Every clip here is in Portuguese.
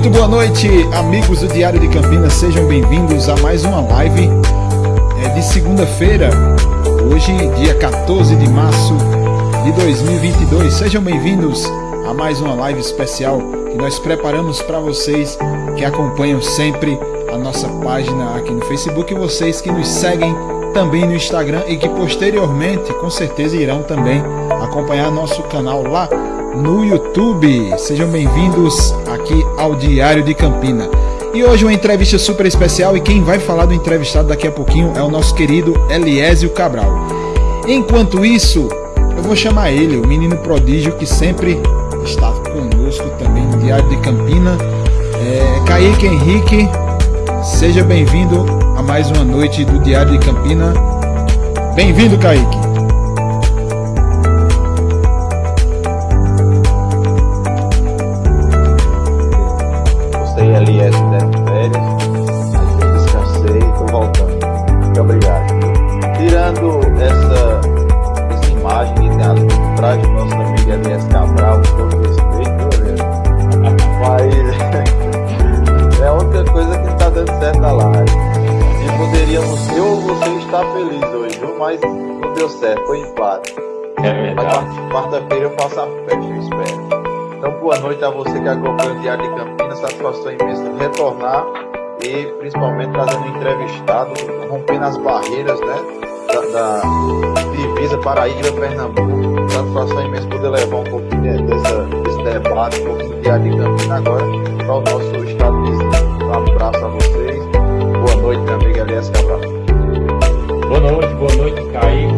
Muito boa noite, amigos do Diário de Campinas, sejam bem-vindos a mais uma live é, de segunda-feira, hoje, dia 14 de março de 2022. Sejam bem-vindos a mais uma live especial que nós preparamos para vocês que acompanham sempre a nossa página aqui no Facebook e vocês que nos seguem também no Instagram e que posteriormente, com certeza, irão também acompanhar nosso canal lá no YouTube. Sejam bem-vindos aqui ao Diário de Campina. E hoje uma entrevista super especial e quem vai falar do entrevistado daqui a pouquinho é o nosso querido Eliésio Cabral. Enquanto isso, eu vou chamar ele, o menino prodígio que sempre está conosco também no Diário de Campina. É, Kaique Henrique, seja bem-vindo a mais uma noite do Diário de Campina. Bem-vindo, Kaique. Noite a você que acompanha o Diário de Campinas. Satisfação imensa de retornar e principalmente trazendo entrevistado, rompendo as barreiras né, da, da divisa Paraíba Pernambuco. Satisfação imensa poder levar um pouquinho dessa, desse debate, um pouquinho do Diário de Campinas agora para o nosso estado vizinho. Um abraço a vocês. Boa noite, meu amigo Elias Cabral. Boa noite, boa noite, Kaique.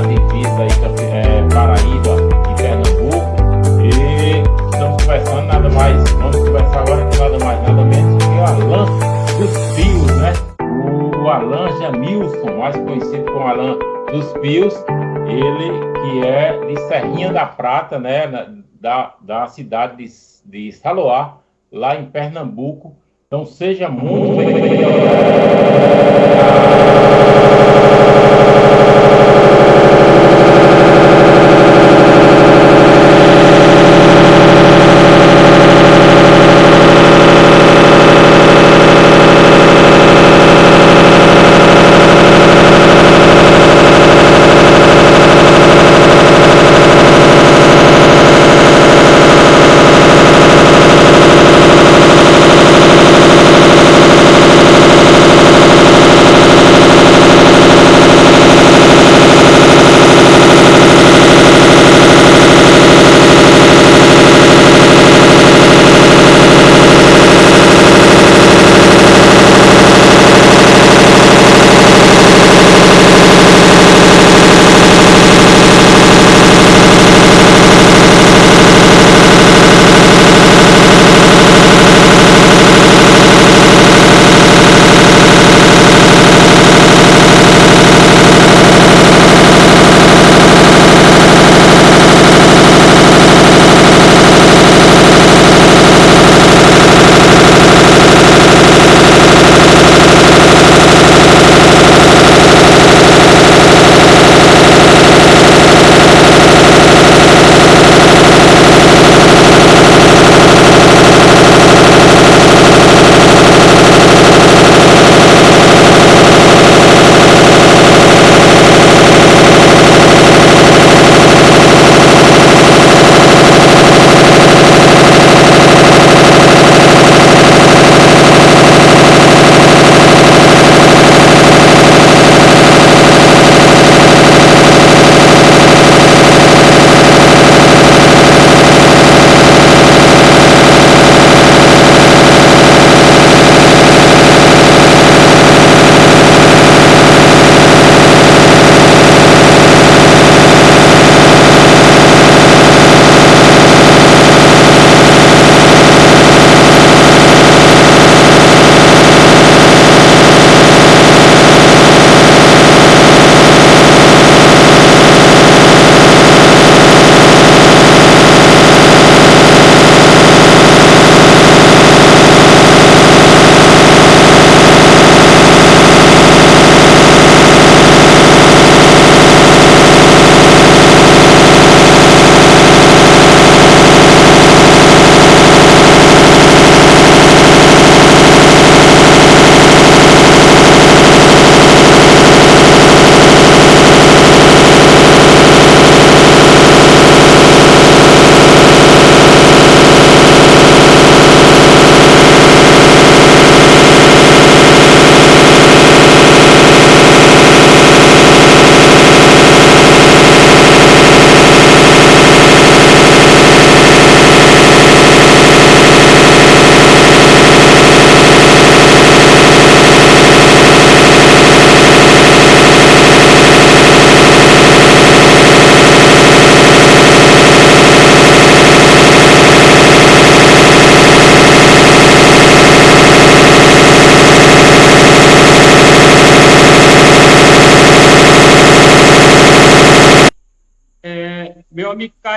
Da divisa aí, é, Paraíba e Pernambuco. E estamos conversando nada mais, vamos conversar agora com nada mais, nada menos que o Alan dos Pios, né? O Alan Jamilson, mais conhecido como Alan dos Pios, ele que é de Serrinha da Prata, né? Da, da cidade de, de Saloá, lá em Pernambuco. Então seja muito bem-vindo.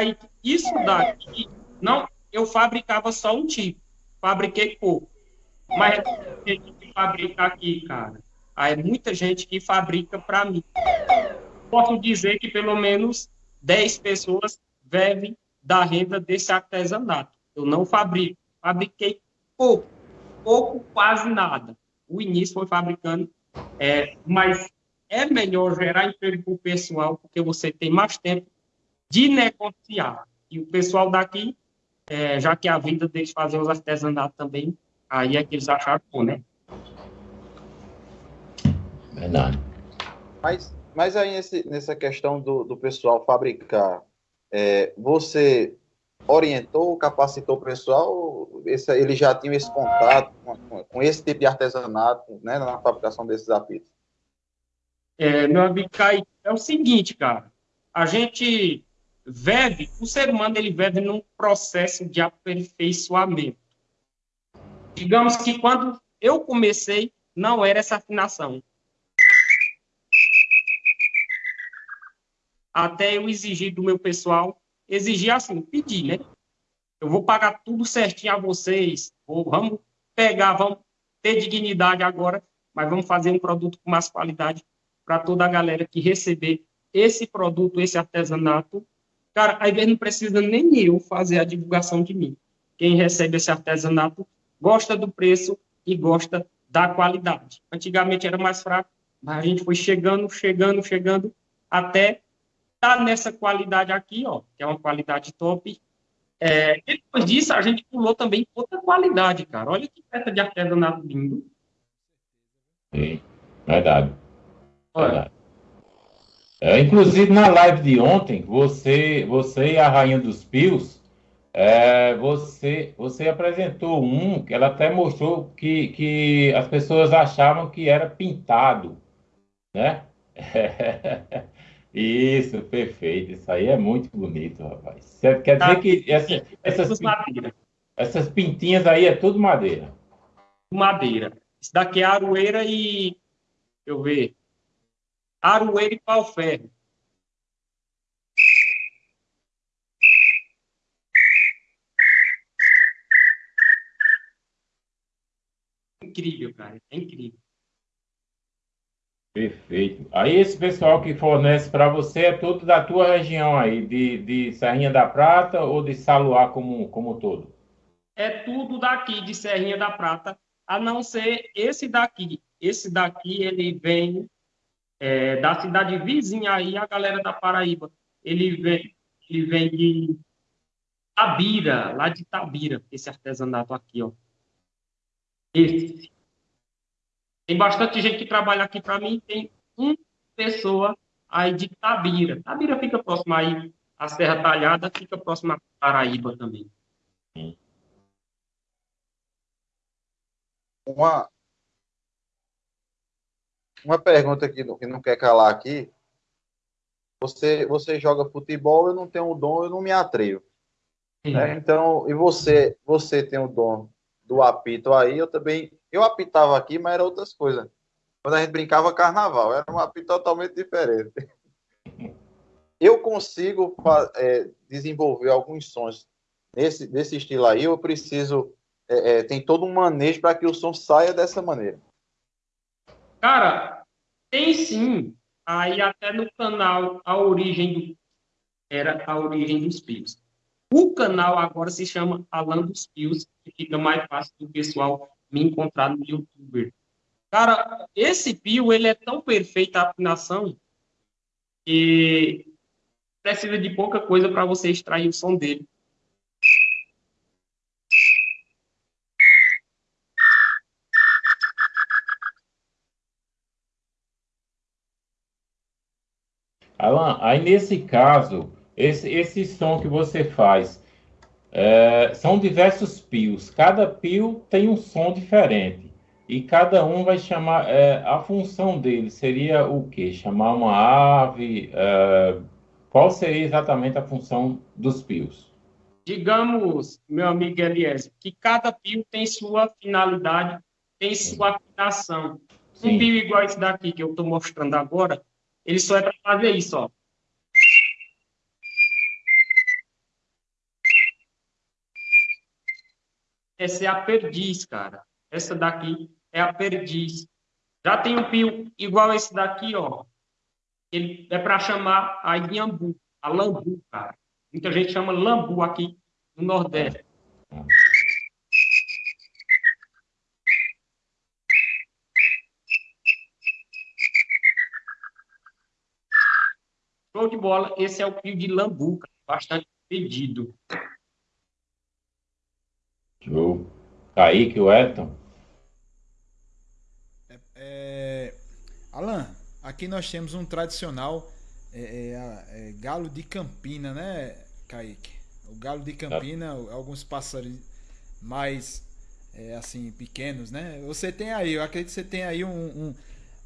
Kaique, isso daqui, não, eu fabricava só um tipo, fabriquei pouco. Mas tem que fabricar aqui, cara. Aí muita gente que fabrica para mim. Posso dizer que pelo menos 10 pessoas vivem da renda desse artesanato. Eu não fabrico, fabriquei pouco, pouco, quase nada. O início foi fabricando, é, mas é melhor gerar emprego para pessoal, porque você tem mais tempo de negociar. E o pessoal daqui, é, já que a vida deles fazer os artesanatos também, aí é que eles acharam bom, né? Verdade. Mas, mas aí nesse, nessa questão do, do pessoal fabricar, é, você orientou, capacitou o pessoal? Esse, ele já tinha esse contato com, com, esse tipo de artesanato, né, na fabricação desses apitos? É, meu amigo Caio, é o seguinte, cara. A gente vive, o ser humano ele num processo de aperfeiçoamento. Digamos que quando eu comecei, não era essa afinação. Até eu exigir do meu pessoal, exigir assim, pedir, né? Eu vou pagar tudo certinho a vocês, ou vamos pegar, vamos ter dignidade agora, mas vamos fazer um produto com mais qualidade para toda a galera que receber esse produto, esse artesanato. Cara, aí não precisa nem eu fazer a divulgação de mim. Quem recebe esse artesanato gosta do preço e gosta da qualidade. Antigamente era mais fraco, mas a gente foi chegando, chegando, chegando, até estar tá nessa qualidade aqui, ó, que é uma qualidade top. É, depois disso, a gente pulou também outra qualidade, cara. Olha que peça de artesanato lindo. Sim, verdade. Verdade. É, inclusive, na live de ontem, você, você e a Rainha dos Pios, é, você, você apresentou um que ela até mostrou que, que as pessoas achavam que era pintado, né? Isso, perfeito. Isso aí é muito bonito, rapaz. Quer dizer que essa, é essas, essas pintinhas aí é tudo madeira. Madeira. Isso daqui é aroeira e. Deixa eu ver. Aroeira e pau-ferro. Incrível, cara. É incrível. Perfeito. Aí esse pessoal que fornece para você é todo da tua região aí, de, de Serrinha da Prata ou de Saluá como, como todo? É tudo daqui, de Serrinha da Prata, a não ser esse daqui. Esse daqui, ele vem é, da cidade vizinha aí, a galera da Paraíba. Ele vem, ele vem de Tabira, lá de Tabira, esse artesanato aqui, ó. Esse. Tem bastante gente que trabalha aqui para mim, tem uma pessoa aí de Tabira. Tabira fica próximo aí, a Serra Talhada fica próxima a Paraíba também. Uma, uma pergunta que não, que não quer calar aqui. Você, você joga futebol, eu não tenho o dom, eu não me atrevo. Né? Então, e você, você tem o dom do apito aí, eu também. Eu apitava aqui, mas era outras coisas. Quando a gente brincava carnaval, era um apito totalmente diferente. Eu consigo é, desenvolver alguns sons nesse, nesse estilo aí, eu preciso. É, é, tem todo um manejo para que o som saia dessa maneira. Cara, tem sim. Aí até no canal A Origem do. Era a origem dos pios. O canal agora se chama Alan dos Pios, que fica mais fácil do pessoal me encontrar no YouTube. Cara, esse pio, ele é tão perfeito a afinação que precisa de pouca coisa para você extrair o som dele. Alan, aí nesse caso, esse, esse som que você faz, é, são diversos pios. Cada pio tem um som diferente. E cada um vai chamar. É, a função dele seria o quê? Chamar uma ave? É, qual seria exatamente a função dos pios? Digamos, meu amigo Elias, que cada pio tem sua finalidade, tem sua afinação. Um pio igual esse daqui que eu estou mostrando agora, ele só é para fazer isso, ó. Essa é a perdiz, cara. Essa daqui é a perdiz. Já tem um pio igual esse daqui, ó. Ele é para chamar a inhambu, a lambu, cara. Muita gente chama lambu aqui no Nordeste. Show de bola. Esse é o pio de lambu, cara. bastante pedido. Show. Kaique, o Elton. É, é... Alan, aqui nós temos um tradicional é, é, é, galo de Campina, né, Kaique? O galo de Campina, alguns pássaros mais é, assim pequenos, né? Você tem aí, eu acredito que você tem aí um, um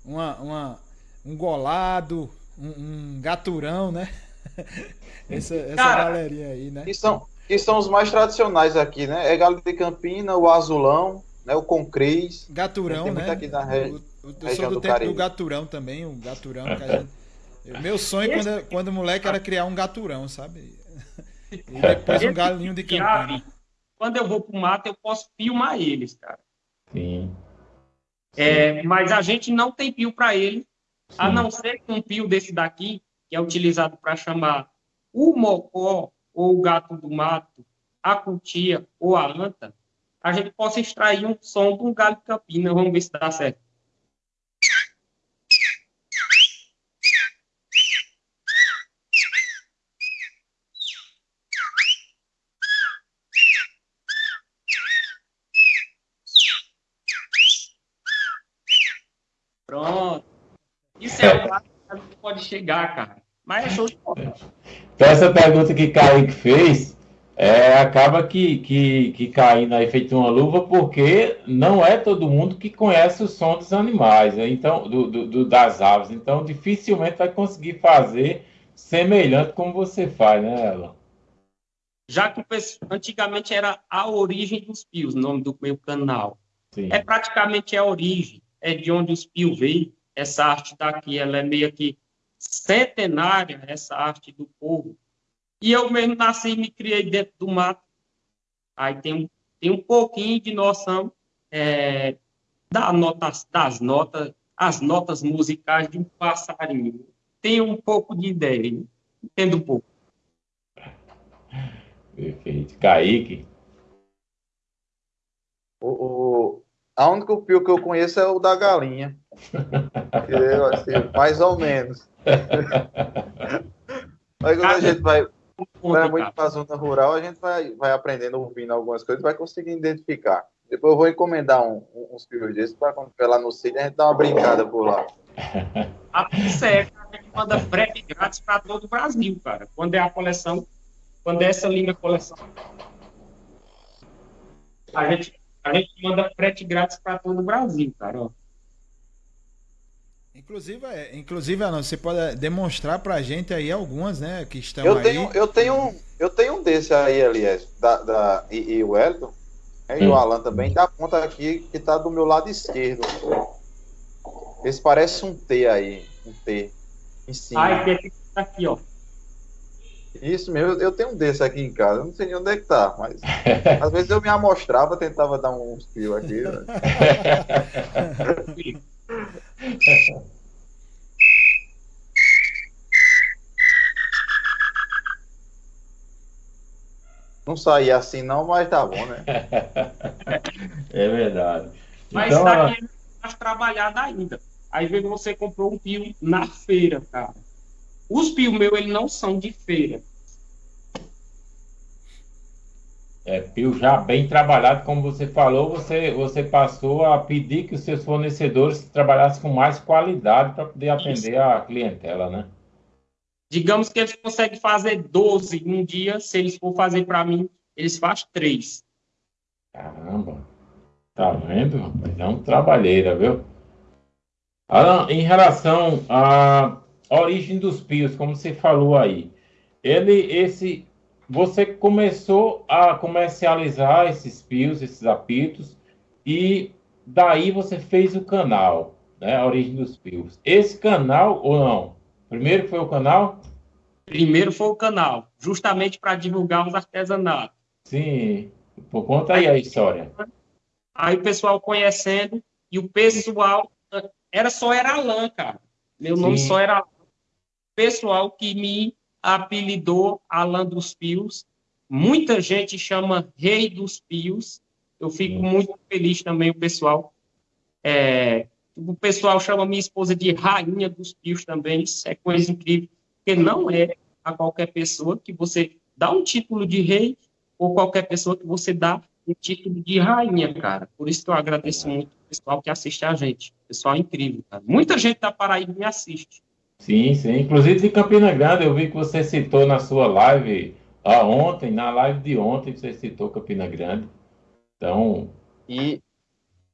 uma, uma, um golado, um, um gaturão, né? essa essa Cara, galerinha aí, né? E são, e são os mais tradicionais aqui, né? É galo de Campina, o azulão, né? O concris. Gaturão, né? Aqui na re... o, o, eu sou do, do tempo Caribe. do gaturão também, o gaturão que a gente... Meu sonho quando, quando moleque era criar um gaturão, sabe? E depois um galinho de Campina. Quando eu vou pro mato, eu posso filmar eles, cara. Sim. É, mas a gente não tem pio para ele, Sim. A não ser que um pio desse daqui, que é utilizado para chamar o mocó ou o gato do mato, a cutia ou a anta, a gente possa extrair um som de um galho de campina. Vamos ver se dá certo. Pronto. Isso é o que pode chegar, cara. Mas é show de bola. Então, essa pergunta que Kaique fez, é, acaba que, que, que caindo aí feito uma luva, porque não é todo mundo que conhece o som dos animais, né? então do, do, das aves. Então, dificilmente vai conseguir fazer semelhante como você faz, né, Ela? Já que antigamente era a origem dos pios, o nome do meu canal. Sim. É praticamente a origem, é de onde os pios veio. Essa arte daqui, ela é meio que centenária essa arte do povo. E eu mesmo nasci e me criei dentro do mato. Aí tem, tem um pouquinho de noção é, da notas, das notas, as notas musicais de um passarinho. Tenho um pouco de ideia, entendo um pouco. Perfeito. Kaique? O, o, a única pio que eu conheço é o da galinha. assim, mais ou menos. Mas quando a gente vai, vai muito para a zona rural, a gente vai, vai aprendendo, ouvindo algumas coisas, vai conseguir identificar. Depois eu vou encomendar um, uns pios desses para quando lá no sítio a gente dar uma brincada por lá. A certo, a gente manda frete grátis para todo o Brasil, cara. Quando é a coleção, quando é essa linda coleção. A gente, a gente manda frete grátis para todo o Brasil, cara. Ó. Inclusive, é, inclusive Alan, você pode demonstrar pra gente aí algumas, né, que estão eu aí. Tenho, eu, tenho, eu tenho um desse aí, aliás, da, da, e, e o Elton, né, e o Alan também, dá conta aqui que tá do meu lado esquerdo. Esse parece um T aí, um T em cima. Ah, esse aqui, ó. Isso mesmo, eu tenho um desse aqui em casa, não sei nem onde é que tá, mas às vezes eu me amostrava, tentava dar uns fios aqui. Né? Não saía assim não, mas tá bom, né? é verdade. Mas então, daqui é mais trabalhado ainda. Aí vem você comprou um pio na feira, cara. Os pios meus, eles não são de feira. É, pio já bem trabalhado, como você falou, você, você passou a pedir que os seus fornecedores trabalhassem com mais qualidade para poder atender Isso. a clientela, né? Digamos que eles conseguem fazer 12 um dia, se eles for fazer para mim, eles fazem 3. Caramba, tá vendo? É um trabalheira, viu? Alan, em relação à origem dos pios, como você falou aí, ele, esse, você começou a comercializar esses pios, esses apitos, e daí você fez o canal, né? A origem dos pios. Esse canal ou não? Primeiro foi o canal? Primeiro foi o canal, justamente para divulgar os artesanatos. Sim. Por conta aí a história. Aí o pessoal conhecendo, e o pessoal era só era Alan, cara. Meu Sim. nome só era pessoal que me apelidou Alan dos Pios. Muita gente chama Rei dos Pios. Eu fico muito feliz também, o pessoal. É, o pessoal chama minha esposa de Rainha dos Pios também. Isso é coisa incrível. Porque não é a qualquer pessoa que você dá um título de rei ou qualquer pessoa que você dá um título de rainha, cara. Por isso que eu agradeço muito o pessoal que assiste a gente. Pessoal incrível, cara. Muita gente da Paraíba me assiste. Sim, sim. Inclusive de Campina Grande, eu vi que você citou na sua live ah, ontem, na live de ontem, você citou Campina Grande. Então. E,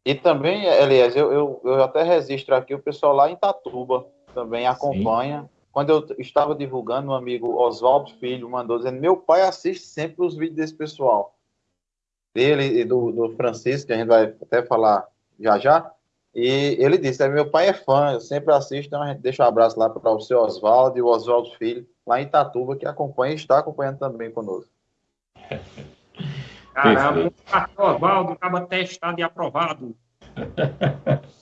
e também, Elias, eu, eu, eu até registro aqui o pessoal lá em Tatuba também acompanha. Sim. Quando eu estava divulgando, um amigo Oswaldo Filho mandou dizendo: Meu pai assiste sempre os vídeos desse pessoal. Dele e do, do Francisco, que a gente vai até falar já já. E ele disse: Meu pai é fã, eu sempre assisto, então a gente deixa um abraço lá para o seu Oswaldo e o Oswaldo Filho, lá em Itatuba, que acompanha e está acompanhando também conosco. Caramba, Oswaldo acaba testado e aprovado.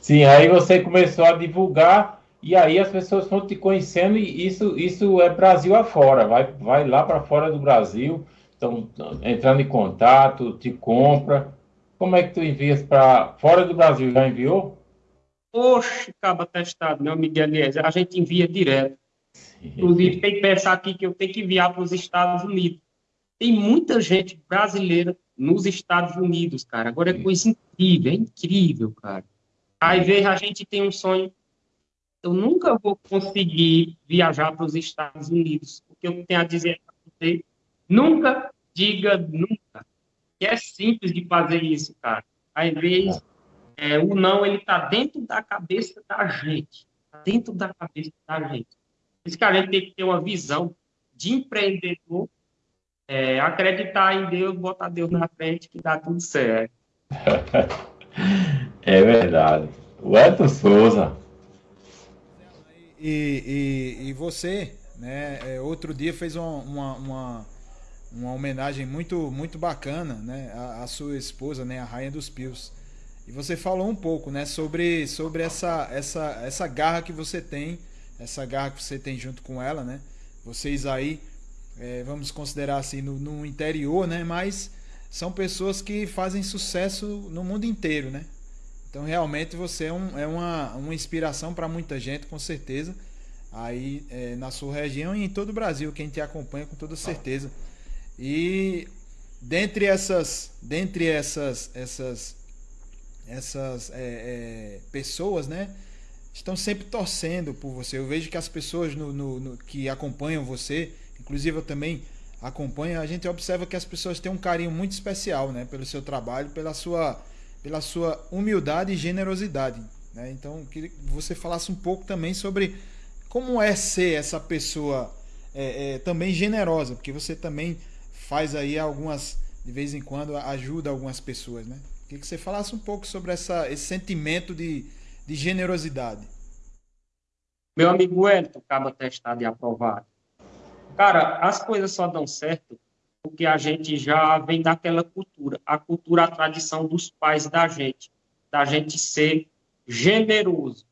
Sim, aí você começou a divulgar e aí as pessoas vão te conhecendo e isso, isso é Brasil afora, vai, vai lá para fora do Brasil, estão entrando em contato, te compra. Como é que tu envias para fora do Brasil? Já enviou? Oxe, acaba testado, meu amigo Eliezer, a gente envia direto. Inclusive, tem que pensar aqui que eu tenho que enviar para os Estados Unidos. Tem muita gente brasileira nos Estados Unidos, cara. Agora é coisa incrível, é incrível, cara. Aí veja, a gente tem um sonho eu nunca vou conseguir viajar para os Estados Unidos. O que eu tenho a dizer para você, nunca diga nunca. Que é simples de fazer isso, cara. Às vezes, é, o não, ele está dentro da cabeça da gente. Tá dentro da cabeça da gente. Por isso que a gente tem que ter uma visão de empreendedor, é, acreditar em Deus, botar Deus na frente, que dá tudo certo. é verdade. O Edson Souza, e, e, e você, né, é, outro dia fez uma, uma, uma, uma, homenagem muito, muito bacana, né, à, sua esposa, né, a Rainha dos Pios. E você falou um pouco, né, sobre, sobre essa, essa, essa garra que você tem, essa garra que você tem junto com ela, né? Vocês aí, é, vamos considerar assim, no, no interior, né? Mas são pessoas que fazem sucesso no mundo inteiro, né? Então realmente você é, um, é uma, uma inspiração para muita gente, com certeza. Aí é, na sua região e em todo o Brasil, quem te acompanha com toda certeza. E dentre essas, dentre essas, essas, essas é, é, pessoas, né, estão sempre torcendo por você. Eu vejo que as pessoas no, no, no, que acompanham você, inclusive eu também acompanho, a gente observa que as pessoas têm um carinho muito especial, né, pelo seu trabalho, pela sua pela sua humildade e generosidade. Né? Então, queria que você falasse um pouco também sobre como é ser essa pessoa é, é, também generosa, porque você também faz aí algumas, de vez em quando, ajuda algumas pessoas. Né? Queria que você falasse um pouco sobre essa, esse sentimento de, de generosidade. Meu amigo Wellington, acaba testado e aprovado. Cara, as coisas só dão certo porque a gente já vem daquela cultura, a cultura, a tradição dos pais da gente, da gente ser generoso.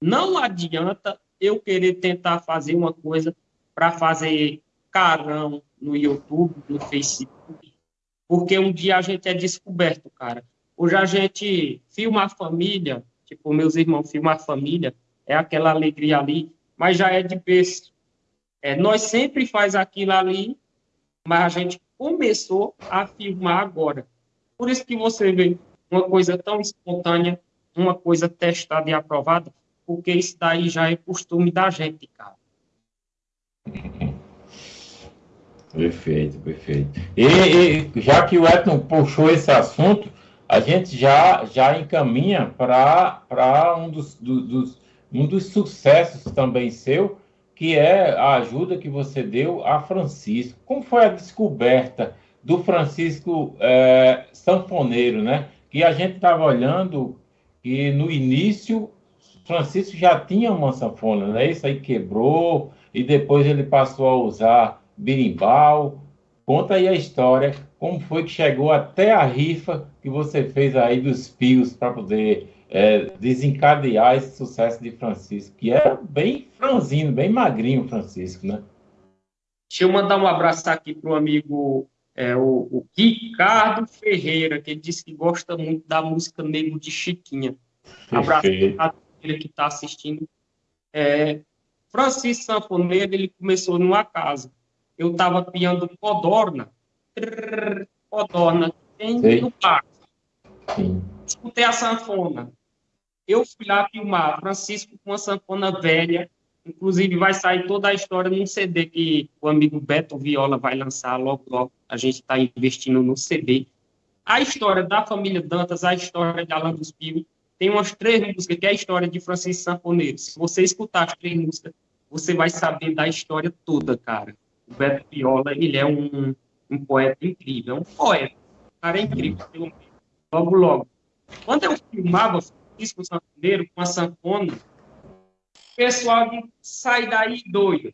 Não adianta eu querer tentar fazer uma coisa para fazer carão no YouTube, no Facebook, porque um dia a gente é descoberto, cara. Hoje a gente filma a família, tipo, meus irmãos filmam a família, é aquela alegria ali, mas já é de berço. É, nós sempre faz aquilo ali mas a gente começou a filmar agora. Por isso que você vê uma coisa tão espontânea, uma coisa testada e aprovada, porque isso daí já é costume da gente, cara. Perfeito, perfeito. E, e, já que o Edson puxou esse assunto, a gente já, já encaminha para um dos, do, dos, um dos sucessos também seu, que é a ajuda que você deu a Francisco. Como foi a descoberta do Francisco é, sanfoneiro, né? Que a gente estava olhando e no início Francisco já tinha uma sanfona, né? Isso aí quebrou e depois ele passou a usar berimbau. Conta aí a história, como foi que chegou até a rifa que você fez aí dos fios para poder é, desencadear esse sucesso de Francisco, que era bem franzino, bem magrinho, Francisco, né? Deixa eu mandar um abraço aqui para o amigo é, o, o, Ricardo Ferreira, que ele disse que gosta muito da música Nego de Chiquinha. Abraço para ele que está assistindo. É, Francisco Sanfoneiro, ele começou numa casa. Eu estava piando codorna, trrr, codorna, tem no parque. Escutei a sanfona. Eu fui lá filmar Francisco com uma sanfona velha, inclusive vai sair toda a história num CD que o amigo Beto Viola vai lançar logo, logo. A gente está investindo no CD. A história da família Dantas, a história de Alan dos Pios, tem umas três músicas, que é a história de Francisco Sanfoneiro. Se você escutar as três músicas, você vai saber da história toda, cara. O Beto Viola, ele é um, um poeta incrível, é um poeta. O cara é incrível, logo, logo. Quando eu filmava disco sanfoneiro com a sanfona, o pessoal diz, sai daí doido,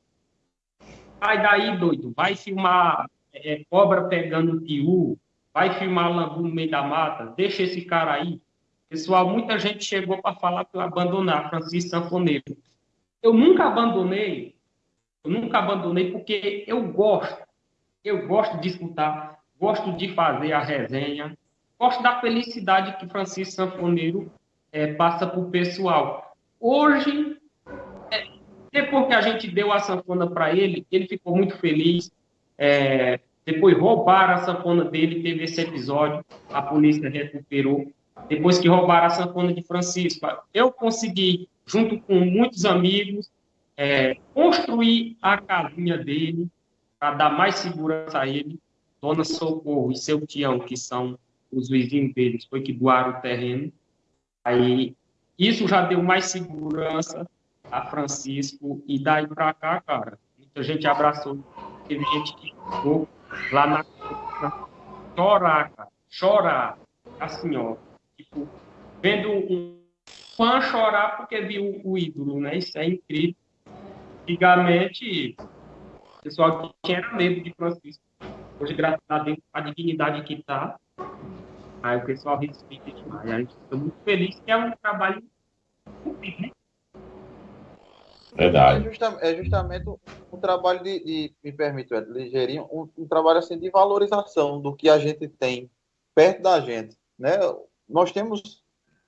sai daí doido, vai filmar é, cobra pegando tiu, vai filmar lambu no meio da mata, deixa esse cara aí. Pessoal, muita gente chegou para falar para eu abandonar Francisco Sanfoneiro. Eu nunca abandonei, eu nunca abandonei porque eu gosto, eu gosto de escutar, gosto de fazer a resenha, gosto da felicidade que Francisco Sanfoneiro é, passa para o pessoal. Hoje, é, depois que a gente deu a sanfona para ele, ele ficou muito feliz. É, depois roubaram a sanfona dele, teve esse episódio, a polícia recuperou. Depois que roubaram a sanfona de Francisco, eu consegui, junto com muitos amigos, é, construir a casinha dele para dar mais segurança a ele. Dona Socorro e seu Tião, que são os vizinhos deles, foi que doaram o terreno. Aí isso já deu mais segurança a Francisco e daí para cá, cara, muita gente abraçou, teve gente que ficou lá na chorar, cara, chorar, assim, ó, tipo, vendo um fã chorar porque viu o ídolo, né? Isso é incrível. Antigamente, o pessoal tinha medo de Francisco. Hoje, graças a Deus, a dignidade que está, Aí o pessoal respeita demais. A gente fica muito feliz que é um trabalho né? Verdade. É, justa, é justamente um, um, trabalho de, de me permite, ligeirinho, um, um, trabalho assim de valorização do que a gente tem perto da gente, né? Nós temos,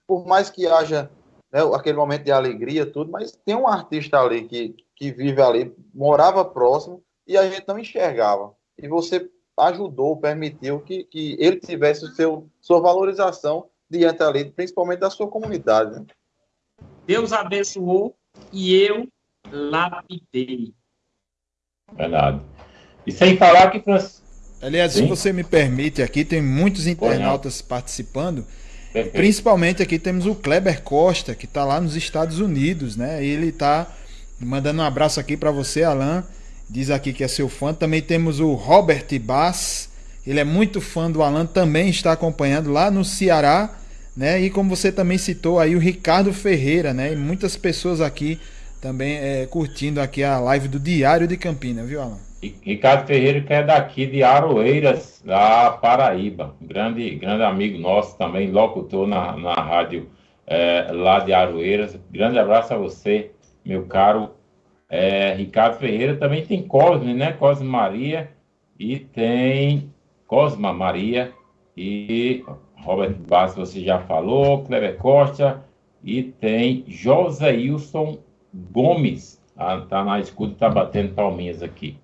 por mais que haja né, aquele momento de alegria, tudo, mas tem um artista ali que, que vive ali, morava próximo e a gente não enxergava. E você ajudou, permitiu que, que ele tivesse o seu, sua valorização diante ali, principalmente da sua comunidade. Né? Deus abençoou e eu lapidei. Verdade. E sem falar que. Aliás, Sim? se você me permite, aqui tem muitos internautas participando. Perfeito. Principalmente aqui temos o Kleber Costa, que está lá nos Estados Unidos, né? Ele está mandando um abraço aqui para você, Alan diz aqui que é seu fã. Também temos o Robert Bass, ele é muito fã do Alan, também está acompanhando lá no Ceará, né? E como você também citou aí o Ricardo Ferreira, né? E muitas pessoas aqui também é, curtindo aqui a live do Diário de Campinas, viu, Alan? Ricardo Ferreira, que é daqui de Aroeiras, da Paraíba. Grande, grande amigo nosso também, locutor na, na rádio é, lá de Aroeiras. Grande abraço a você, meu caro é, Ricardo Ferreira também tem Cosme, né? Cosme Maria e tem Cosma Maria e Robert Bass, você já falou, Cleber Costa e tem José Wilson Gomes. Ah, tá na escuta, tá batendo palminhas aqui.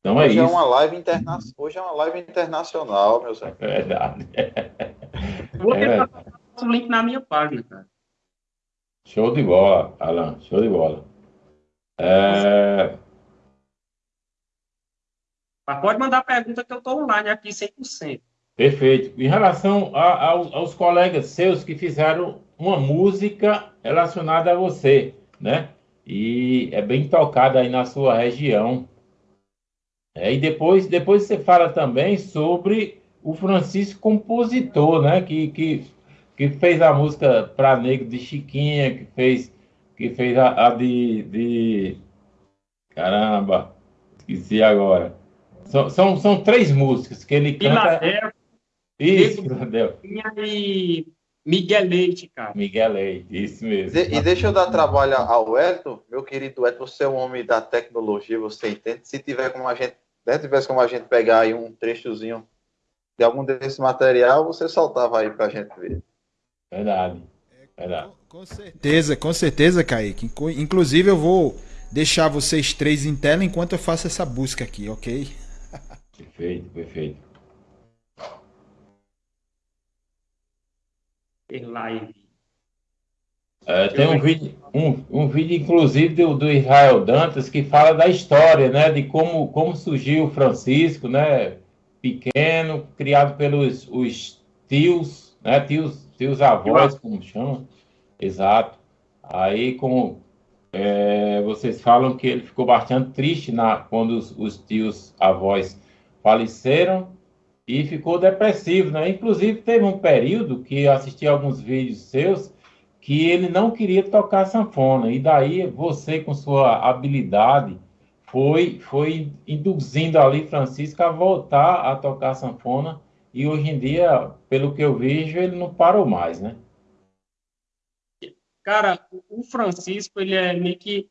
Então é Hoje é, é uma live interna... Hoje é uma live internacional, meu senhor. É verdade. Vou tentar é. o link na minha página, cara. Show de bola, Alan. Show de bola. É... Mas pode mandar pergunta que eu estou online aqui 100%. Perfeito. Em relação a, a, aos colegas seus que fizeram uma música relacionada a você, né? E é bem tocada aí na sua região. É, e depois, depois você fala também sobre o Francisco compositor, né? Que, que, que fez a música para Negro de Chiquinha, que fez que fez a, a de, de, Caramba, esqueci agora. São, são, são três músicas que ele canta. Filadélfia, Isso, Filadélfia. e Miguel Leite, cara. Miguel Leite, isso mesmo. De- e deixa eu dar trabalho ao Elton, meu querido Elton, você é um homem da tecnologia, você entende? Se tiver como a gente, se tivesse como a gente pegar aí um trechozinho de algum desse material, você soltava aí pra gente ver. Verdade. Verdade. Com, com certeza, com certeza, Kaique. Inclusive, eu vou deixar vocês três em tela enquanto eu faço essa busca aqui, ok? Perfeito, perfeito. Fez live. É, tem um vídeo, um, um vídeo inclusive do, do Israel Dantas que fala da história, né, de como, como surgiu o Francisco, né, pequeno, criado pelos os tios, né, tios, tios avós, como chama, exato. Aí, como é, vocês falam que ele ficou bastante triste na, quando os, os tios avós faleceram e ficou depressivo, né? Inclusive teve um período que assisti alguns vídeos seus que ele não queria tocar sanfona. E daí você, com sua habilidade, foi, foi induzindo ali Francisco a voltar a tocar sanfona. E hoje em dia, pelo que eu vejo, ele não parou mais, né? Cara, o Francisco, ele é meio que.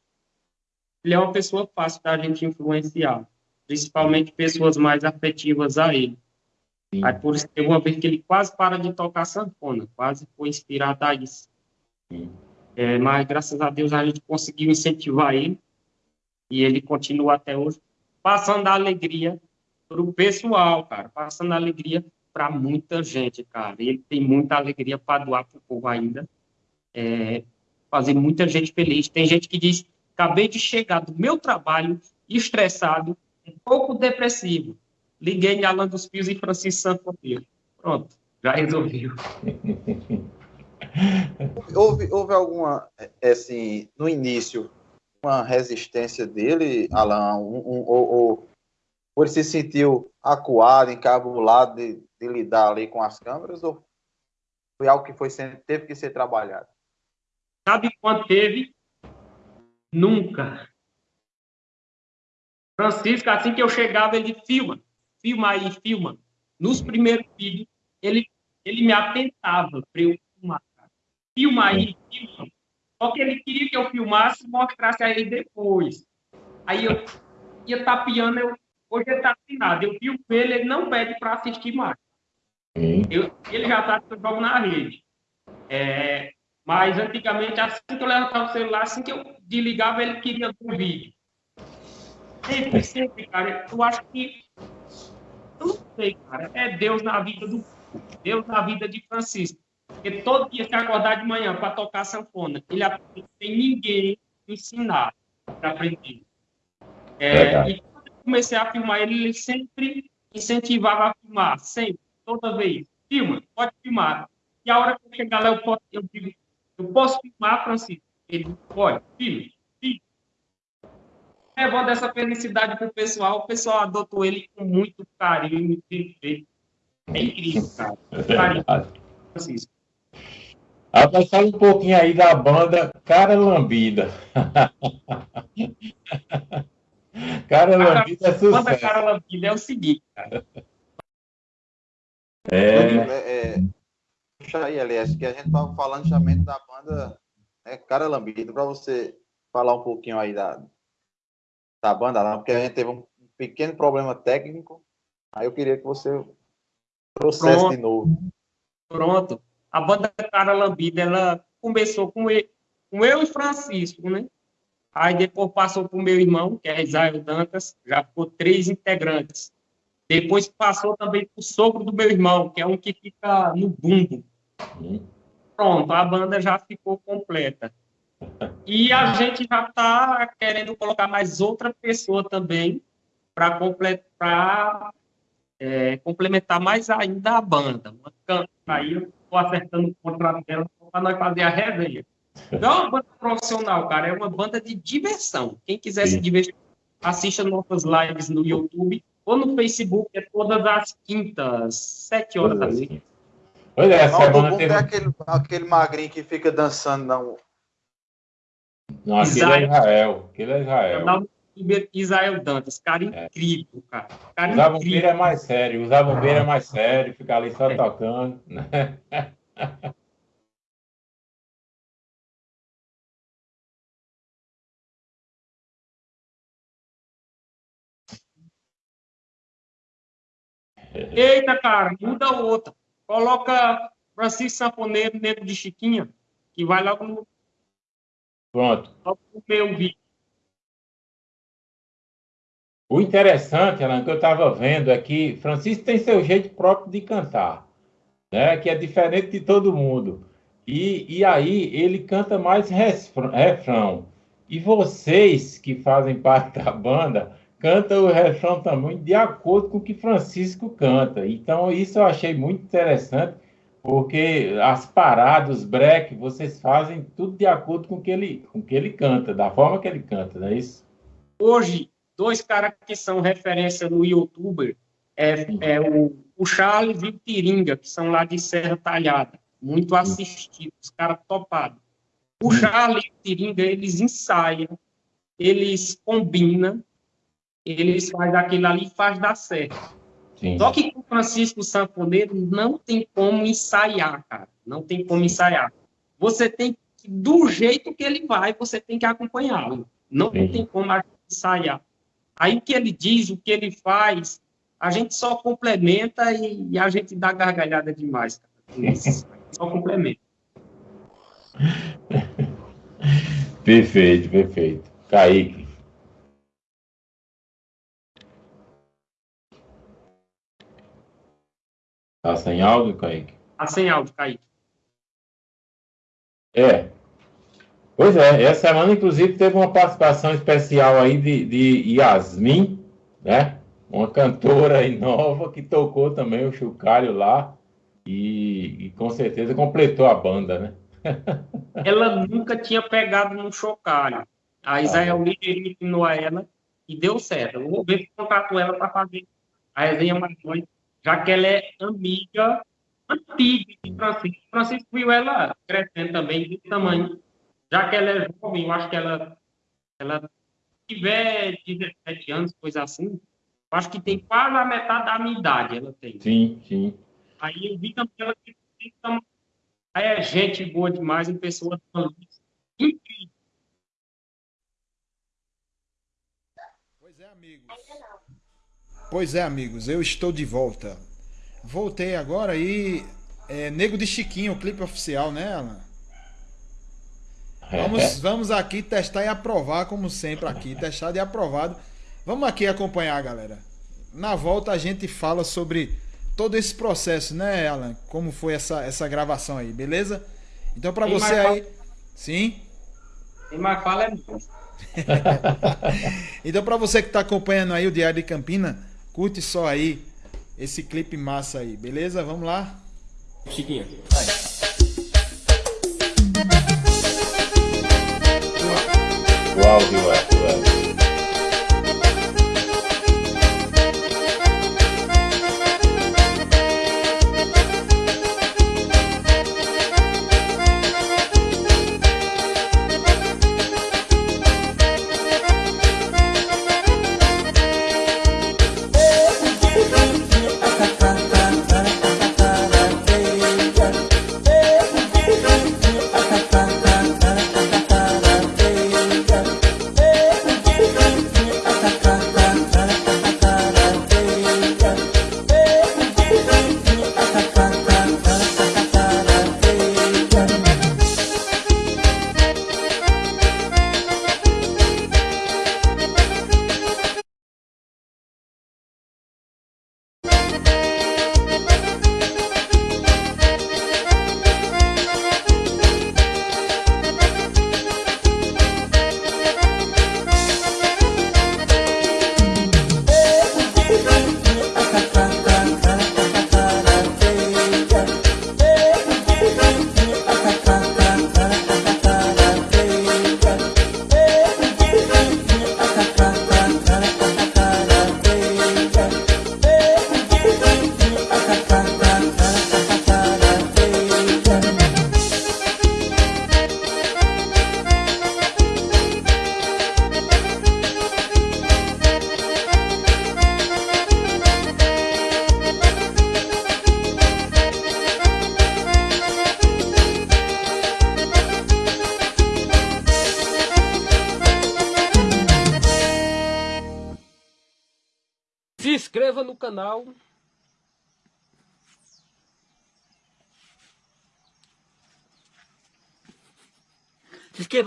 Ele é uma pessoa fácil da gente influenciar. Principalmente pessoas mais afetivas a ele. Sim. Aí, por isso, teve uma vez que ele quase para de tocar sanfona. Quase foi inspirado a isso. É, mas, graças a Deus, a gente conseguiu incentivar ele. E ele continua até hoje. Passando a alegria para o pessoal, cara. Passando alegria para muita gente, cara. Ele tem muita alegria para doar para o povo ainda é, fazer muita gente feliz. Tem gente que diz: acabei de chegar do meu trabalho, estressado, um pouco depressivo. Liguei em Alan dos Pios e Francisco Sanfoneiro. Pronto, já resolveu. Houve, houve alguma, é, assim, no início, uma resistência dele, Alan, um, um, ou, ou, ou ele se sentiu acuado, encabulado de, de lidar ali com as câmeras, ou foi algo que foi sendo, teve que ser trabalhado? Sabe quando teve? Nunca. Francisco, assim que eu chegava, ele filma, filma aí, filma. Nos primeiros vídeos, ele, ele me atentava para eu filmar. Filma aí, filma. Só que ele queria que eu filmasse e mostrasse a ele depois. Aí eu ia tapeando, eu, hoje ele está assinado. Eu filmo ele, ele não pede para assistir mais. Eu- ele já sabe que eu jogo na rede. É, mas antigamente, assim que eu levantava o celular, assim que eu desligava, ele queria o vídeo. Sempre, sempre, cara. Eu acho que. Eu não sei, cara. É Deus na vida do. Deus na vida de Francisco. Porque todo dia se acordar de manhã para tocar sanfona, ele aprende sem ninguém ensinar para aprender. É, e comecei a filmar ele, ele sempre incentivava a filmar, sempre, toda vez. Filma, pode filmar. E a hora que eu chegar lá, eu, posso, eu digo, eu posso filmar, Francisco? Ele pode, filme, filme. Levando essa felicidade pro pessoal, o pessoal adotou ele com muito carinho, muito respeito. É incrível, cara. É Carinho. Francisco. Rapaz, fala um pouquinho aí da banda Cara Lambida. Cara Lambida é sucesso. cara lambida é o seguinte, cara. É, É, é, puxa aí, aliás, que a gente estava falando justamente da banda né, Cara Lambido, para você falar um pouquinho aí da, da banda lá, porque a gente teve um pequeno problema técnico, aí eu queria que você trouxesse Pronto. de novo. Pronto. A banda Cara Lambida, ela começou com eu, com eu e Francisco, né? Aí depois passou para o meu irmão, que é Isaio Dantas, já ficou três integrantes. Depois passou também para o sogro do meu irmão, que é um que fica no bumbo. Hum. Pronto, a banda já ficou completa. E a gente já está querendo colocar mais outra pessoa também para completar, é, complementar mais ainda a banda. Uma Aí eu estou acertando o contrato dela para nós fazer a resenha. Não é uma banda profissional, cara, é uma banda de diversão. Quem quiser Sim. se divertir, assista nossas lives no YouTube ou no Facebook, é todas as quintas, sete horas da noite. Pois é, essa Não, banda teve. tem aquele, aquele magrinho que fica dançando, não. Não, aquele é Israel. Aquele é Israel. canal do youtuber Israel Dantas, cara é. incrível, cara. cara usar bombeiro é mais sério, usar bombeiro é mais sério, ficar ali só é. tocando. Né? Eita, cara, muda outra. Coloca Francisco Sanfoneiro, Negro de Chiquinha, que vai logo no. Pronto. No meu vídeo. O interessante, Alan, que eu estava vendo é que Francisco tem seu jeito próprio de cantar, né? que é diferente de todo mundo. E, e aí ele canta mais refrão. E vocês que fazem parte da banda canta o refrão também de acordo com o que Francisco canta. Então, isso eu achei muito interessante, porque as paradas, os break, vocês fazem tudo de acordo com o que ele, com que ele canta, da forma que ele canta, não é isso? Hoje, dois caras que são referência no youtuber é, é o, o Charles e o Tiringa, que são lá de Serra Talhada, muito assistidos, caras topados. O Charles e o Tiringa, eles ensaiam, eles combinam, eles fazem aquilo ali e faz dar certo. Sim. Só que com o Francisco Sanfoneiro não tem como ensaiar, cara. Não tem como ensaiar. Você tem que, do jeito que ele vai, você tem que acompanhá-lo. Não Sim. tem como ensaiar. Aí o que ele diz, o que ele faz, a gente só complementa e, e a gente dá gargalhada demais, cara. só complementa. Perfeito, perfeito. Kaique. Tá sem áudio, Kaique? Tá sem áudio, Kaique. É. Pois é, essa semana, inclusive, teve uma participação especial aí de, de Yasmin, né? Uma cantora aí nova que tocou também o chocalho lá e, e, com certeza completou a banda, né? ela nunca tinha pegado no chocalho. A Israel ah, ensinou a ela e deu certo. Eu vou ver se contrato ela para fazer a resenha mais noite já que ela é amiga antiga de Francisco. Francisco viu ela crescendo também de tamanho. Já que ela é jovem, eu acho que ela, ela tiver 17 anos, coisa assim, eu acho que tem quase a metade da minha idade ela tem. Sim, sim. Aí eu vi também ela que aí é gente boa demais, em pessoa incrível. Pois é, amigos. Pois é, amigos, eu estou de volta. Voltei agora e. É, Nego de Chiquinho, o clipe oficial, né, Alan? Vamos, é. vamos aqui testar e aprovar, como sempre aqui, testado e aprovado. Vamos aqui acompanhar, galera. Na volta a gente fala sobre todo esse processo, né, Alan? Como foi essa, essa gravação aí, beleza? Então, para você aí. Fala... Sim? Quem mais fala é Então, para você que está acompanhando aí o Diário de Campina, Curte só aí esse clipe massa aí, beleza? Vamos lá? Chiquinha, vai. O áudio é,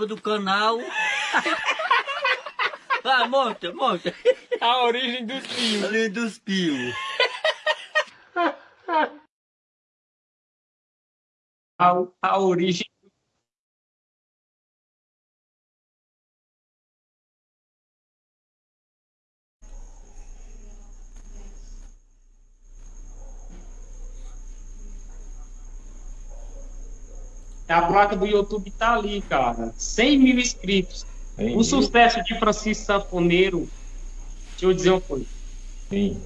No canal. ah, mostra, mostra. A origem dos fios. A origem dos fios. A, a origem A placa do YouTube tá ali, cara. 100 mil inscritos. O sucesso de Francisco Sanfoneiro, deixa eu dizer uma coisa. Sim.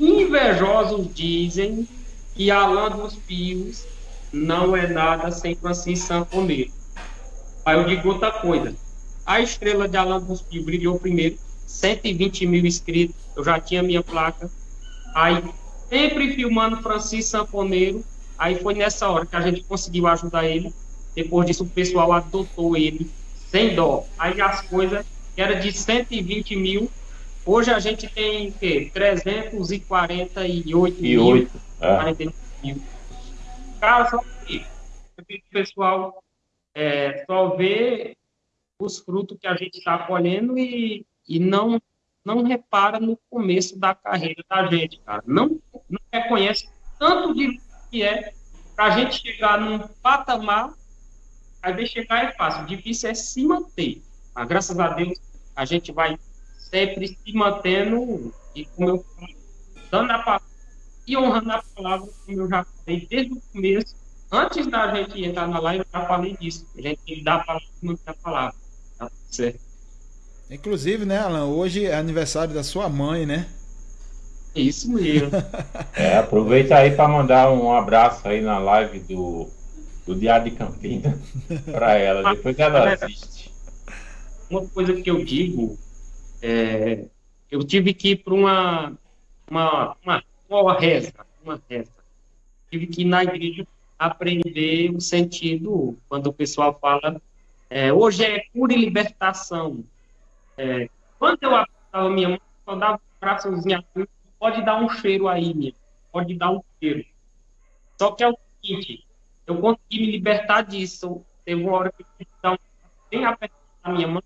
Invejosos dizem que Alan dos Pios não é nada sem Francisco Sanfoneiro. Aí eu digo outra coisa. A estrela de Alan dos Pios brilhou primeiro, 120 mil inscritos, eu já tinha minha placa. Aí, sempre filmando Francisco Sanfoneiro, Aí foi nessa hora que a gente conseguiu ajudar ele. Depois disso, o pessoal adotou ele sem dó. Aí as coisas que era de 120 mil, hoje a gente tem o quê? 348 E mil. oito. É. 49 mil. Cara, só que o pessoal é, só vê os frutos que a gente está colhendo e, e não, não repara no começo da carreira da gente, cara. Não, não reconhece tanto de que é para a gente chegar num patamar, às vezes chegar é fácil, difícil é se manter. Mas graças a Deus a gente vai sempre se mantendo e como eu falei, dando a palavra e honrando a palavra, como eu já falei desde o começo, antes da gente entrar na live, eu já falei disso. A gente tem que dar a palavra manter a palavra. Tá certo? Inclusive, né, Alan, hoje é aniversário da sua mãe, né? Isso mesmo. É, aproveita aí para mandar um abraço aí na live do, do Diário de Campina para ela. Depois ela assiste. uma coisa que eu digo é, eu tive que ir para uma, uma, uma, uma reza, uma reza. Tive que ir na igreja aprender o sentido quando o pessoal fala é, hoje é cura e libertação. É, quando eu abraçava minha mãe, eu dava um abraçozinho assim, pode dar um cheiro aí, minha, pode dar um cheiro. Só que é o seguinte, eu consegui me libertar disso. Teve uma hora que eu tive que dar um bem apertado na minha mão,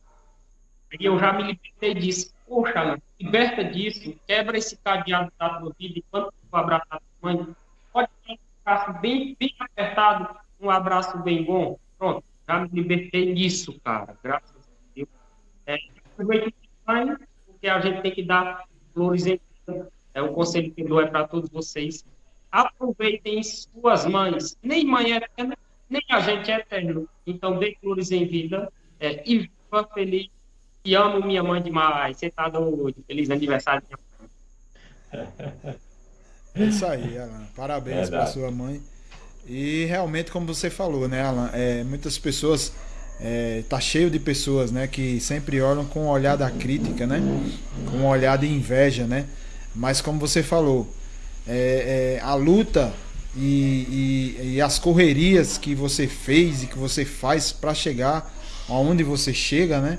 e eu já me libertei disso. Poxa, liberta disso, quebra esse cadeado da tua vida, enquanto tu abraçar a tua mãe, pode dar um abraço bem, bem apertado, um abraço bem bom. Pronto, já me libertei disso, cara, graças a Deus. É, porque a gente tem que dar flores em. É o conselho que eu dou é para todos vocês. Aproveitem suas mães. Nem mãe é eterna, nem a gente é eterno. Então, dê flores em vida é, e viva feliz. E amo minha mãe demais. Você tá doido. Feliz aniversário. minha mãe. É isso aí, Alan. Parabéns para Verdade. sua mãe. E realmente, como você falou, né, Alan? É, muitas pessoas. É, tá cheio de pessoas, né, que sempre olham com o olhar da crítica, né, com o olhar de inveja, né. Mas como você falou, é, é, a luta e, e- e as correrias que você fez e que você faz para chegar aonde você chega, né?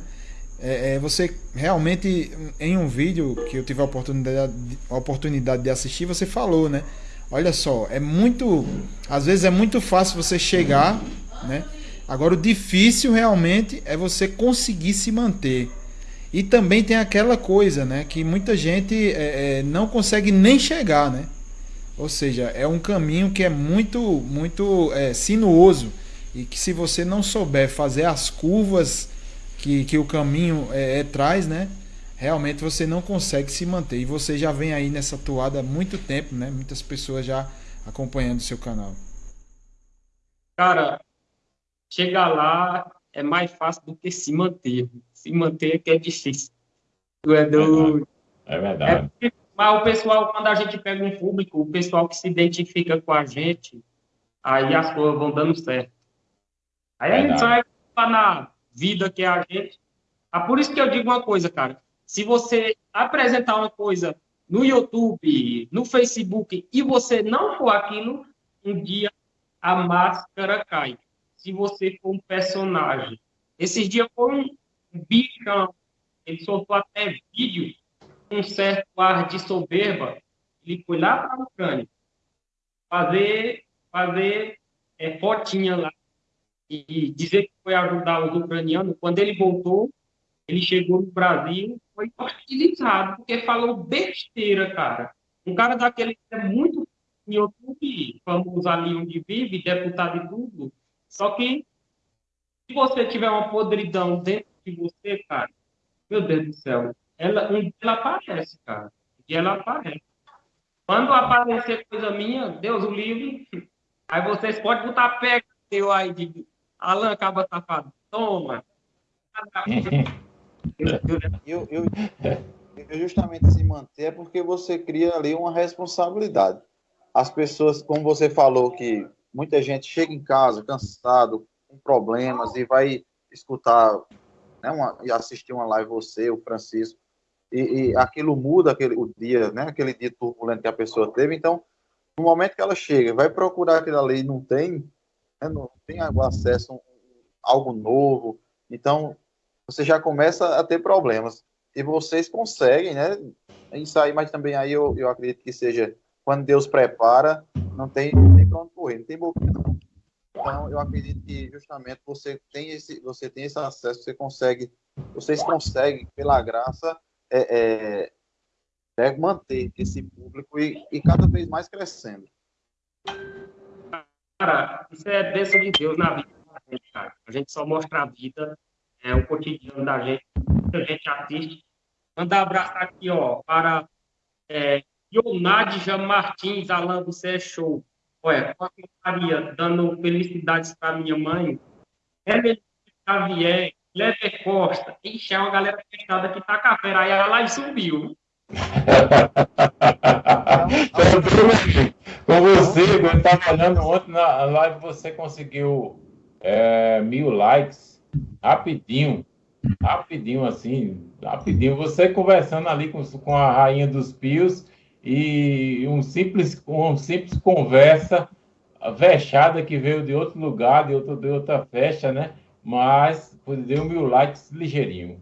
É, é, você realmente em um vídeo que eu tive a oportunidade, a oportunidade de assistir, você falou, né? Olha só, é muito, às vezes é muito fácil você chegar, né? Agora o difícil realmente é você conseguir se manter. E também tem aquela coisa, né? Que muita gente é, é, não consegue nem chegar, né? Ou seja, é um caminho que é muito, muito é, sinuoso e que se você não souber fazer as curvas que, que o caminho é, é, traz, né? Realmente você não consegue se manter. E você já vem aí nessa toada há muito tempo, né? Muitas pessoas já acompanhando o seu canal. Cara, chegar lá é mais fácil do que se manter. Se manter é que é difícil. Tu é. É É verdade. porque- mas o pessoal, quando a gente pega um público, o pessoal que se identifica com a gente, aí as coisas vão dando certo. Aí a gente é tá na vida que é a gente. Ah, por isso que eu digo uma coisa, cara. Se você apresentar uma coisa no YouTube, no Facebook, e você não for aquilo, um dia a máscara cai. Se você for um personagem. Esses dias foi um bichão, ele soltou até vídeo um certo ar de soberba, ele foi lá para a Ucrânia fazer, fazer é, fotinha lá e dizer que foi ajudar os ucranianos. Quando ele voltou, ele chegou no Brasil, foi hostilizado, porque falou besteira, cara. Um cara daquele que é muito em YouTube, famoso ali onde vive, deputado e tudo. Só que se você tiver uma podridão dentro de você, cara, meu Deus do céu, ela, ela aparece, cara. Dia ela aparece. Quando aparecer coisa minha, Deus o livre, aí vocês podem botar pé eu aí de Alan acaba safado. Toma. Eu, eu, eu justamente se manter é porque você cria ali uma responsabilidade. As pessoas, como você falou, que muita gente chega em casa cansado, com problemas, e vai escutar né, uma, assistir uma live, você, o Francisco, e, e, aquilo muda aquele, o dia, né, aquele dia turbulento que a pessoa teve. Então, no momento que ela chega, vai procurar aquilo ali e não tem, né, não tem acesso a algo novo, então você já começa a ter problemas. E vocês conseguem, né? Isso aí, mas também aí eu, eu acredito que seja quando Deus prepara, não tem, não tem para onde correr, não tem boquinha, não. Então, eu acredito que justamente você tem esse, você tem esse acesso, você consegue, vocês conseguem, pela graça, é, é, é manter esse público e, e cada vez mais crescendo. Cara, isso é bênção de Deus na vida da gente, cara. A gente só mostra a vida, é o cotidiano da gente, a gente assiste. Manda um abraço aqui, ó, para é, Ionadja Martins, Alan, você é show. Olha, Maria, dando felicidades para minha mãe. Emerson Xavier, Lever Costa. Ixi, é uma galera fechada que tá café. Aí a live subiu. Com você, eu estava olhando ontem na live, você conseguiu é, mil likes rapidinho. Rapidinho, assim, rapidinho. Você conversando ali com, com a rainha dos pios e um simples, uma simples conversa vexada que veio de outro lugar, de, outro, de outra festa, né? Mas deu mil likes ligeirinho.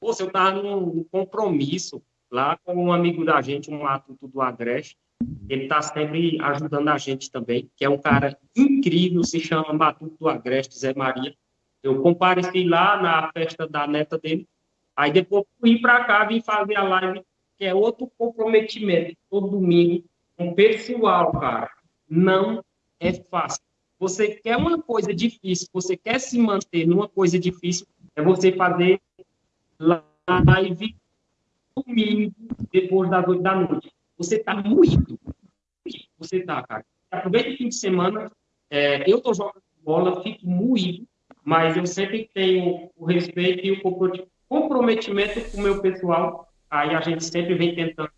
Pô, eu estava num compromisso lá com um amigo da gente, um matuto do Agreste. Ele está sempre ajudando a gente também, que é um cara incrível, se chama Matuto do Agreste, Zé Maria. Eu compareci lá na festa da neta dele. Aí depois fui para cá, vim fazer a live que é outro comprometimento, todo domingo, com o pessoal, cara. Não é fácil. Você quer uma coisa difícil, você quer se manter numa coisa difícil, é você fazer live domingo, depois das oito da noite. Você tá moído. Você tá, cara. Aproveita o fim de semana. É, eu tô jogando bola, fico moído, mas eu sempre tenho o respeito e o comprometimento com o meu pessoal Aí a gente sempre vem tentando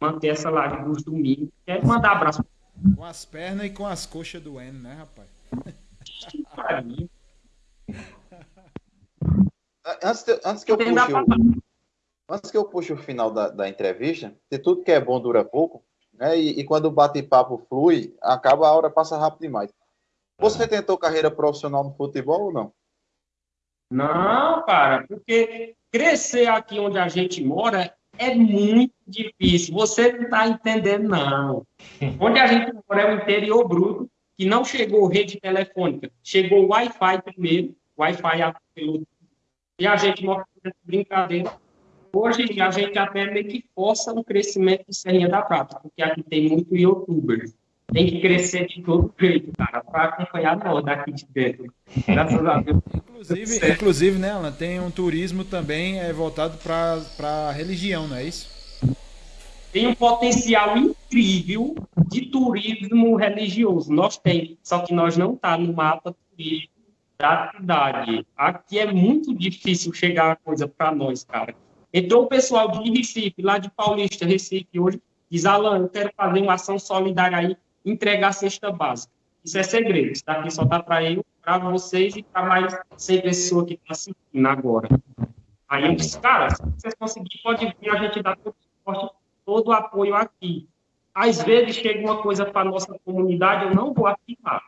manter essa live dos domingos. Quer mandar abraço. Com as pernas e com as coxas do N, né, rapaz? antes, de, antes que eu puxe o, antes que eu puxe o final da, da entrevista, se tudo que é bom dura pouco, né? E, e quando o bate-papo flui, acaba a hora passa rápido demais. Você tentou carreira profissional no futebol ou não? Não, cara, porque crescer aqui onde a gente mora é muito difícil. Você não está entendendo, não. Onde a gente mora é o interior bruto, que não chegou rede telefônica. Chegou Wi-Fi primeiro, Wi-Fi apelou. E a gente mora brincadeira. Hoje a gente até meio que força o crescimento de Serrinha da Prata, porque aqui tem muito youtuber tem que crescer de todo jeito, cara, para acompanhar nós daqui de dentro. Graças a Deus. Inclusive, inclusive né, Alan, tem um turismo também é, voltado para a religião, não é isso? Tem um potencial incrível de turismo religioso. Nós temos, só que nós não tá no mapa turístico da cidade. Aqui é muito difícil chegar a coisa para nós, cara. Entrou o pessoal de Recife, lá de Paulista, Recife, hoje, diz, Alan, eu quero fazer uma ação solidária aí entregar a cesta básica. Isso é segredo. Isso daqui só dá para eu, para vocês e para mais 100 pessoas que estão assistindo agora. Aí eu disse, cara, se vocês conseguirem, pode vir, a gente dá todo o suporte, todo o apoio aqui. Às vezes chega uma coisa para nossa comunidade, eu não vou afirmar.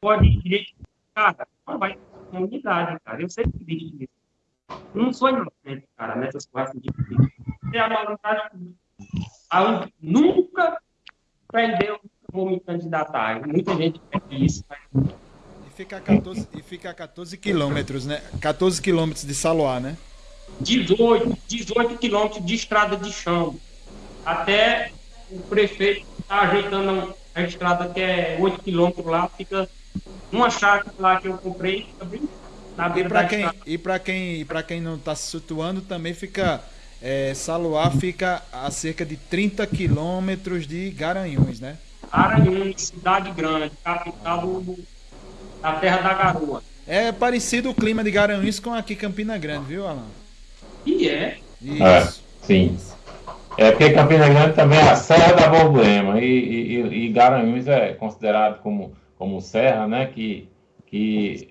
Pode dizer, cara, não vai para comunidade, cara. Eu que existe isso. Não sou inocente, cara, nessas coisas de Tem a malandragem. A- Nunca prendeu, vou me candidatar. Muita gente quer isso, mas E fica a 14, e fica a 14 quilômetros, né? 14 quilômetros de Saloá, né? 18, 18 quilômetros de estrada de chão. Até o prefeito está ajeitando a estrada que é 8 quilômetros lá, fica uma chácara lá que eu comprei, fica bem na E beira para da quem, estrada. e para quem, e quem não está se situando, também fica. É, Saloá fica a cerca de 30 quilômetros de Garanhuns, né? Aranhuns, cidade grande, capital do, da terra da garoa. É parecido o clima de Garanhuns com aqui Campina Grande, viu, Alan? E é, É, Isso. sim. É porque Campina Grande também é a Serra da Borborema e, e, e- Garanhuns é considerado como, como serra, né? Que, que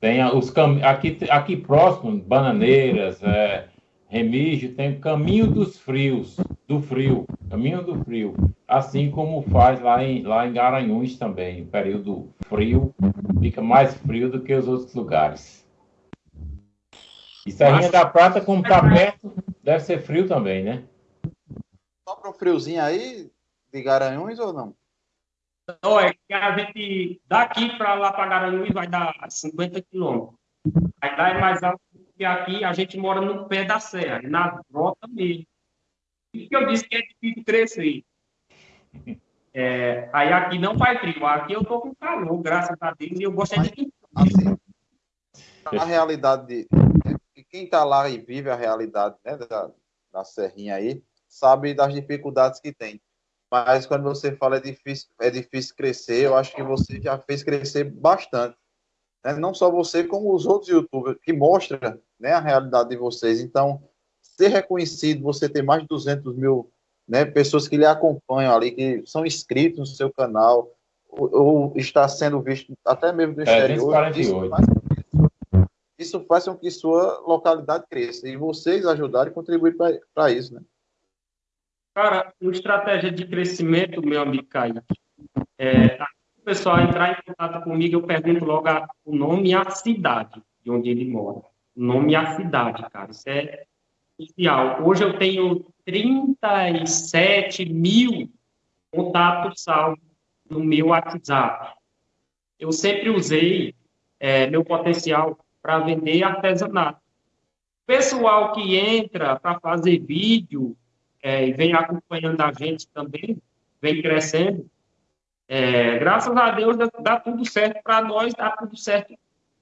tem os cam... aqui, aqui próximo, Bananeiras, é, Remígio, tem o Caminho dos Frios, do Frio, Caminho do Frio, assim como faz lá em, lá em Garanhuns também, o período frio, fica mais frio do que os outros lugares. E Serrinha da Prata, como está perto, deve ser frio também, né? Só para um friozinho aí de Garanhuns ou não? olha, que a gente daqui para lá para Garanhuns vai dar 50 quilômetros. Aí lá é mais alto que aqui, a gente mora no pé da serra, na rota mesmo. Isso que eu disse que é difícil crescer. É, aí aqui não faz frio, aqui eu tô com calor, graças a Deus, e eu gosto é de Assim, a realidade de, de quem está lá e vive a realidade né, da, da Serrinha aí, sabe das dificuldades que tem. Mas quando você fala é difícil, é difícil crescer, eu acho que você já fez crescer bastante. Né? Não só você, como os outros youtubers, que mostram né, a realidade de vocês. Então, ser reconhecido, você ter mais de 200 mil né, pessoas que lhe acompanham ali, que são inscritos no seu canal, ou, ou está sendo visto até mesmo do É, exterior. 248. Isso faz, com que- isso faz com que sua localidade cresça. E vocês ajudarem e contribuir para isso, né? Cara, uma estratégia de crescimento, meu amigo Caio, é, pessoal entrar em contato comigo, eu pergunto logo a- o nome e a cidade de onde ele mora. O nome e a cidade, cara. Isso é crucial. Hoje eu tenho 37 mil contatos salvos no meu WhatsApp. Eu sempre usei é, meu potencial para vender artesanato. Pessoal que entra para fazer vídeo, é, e vem acompanhando a gente também, vem crescendo. É, graças a Deus dá, dá tudo certo para nós, dá tudo certo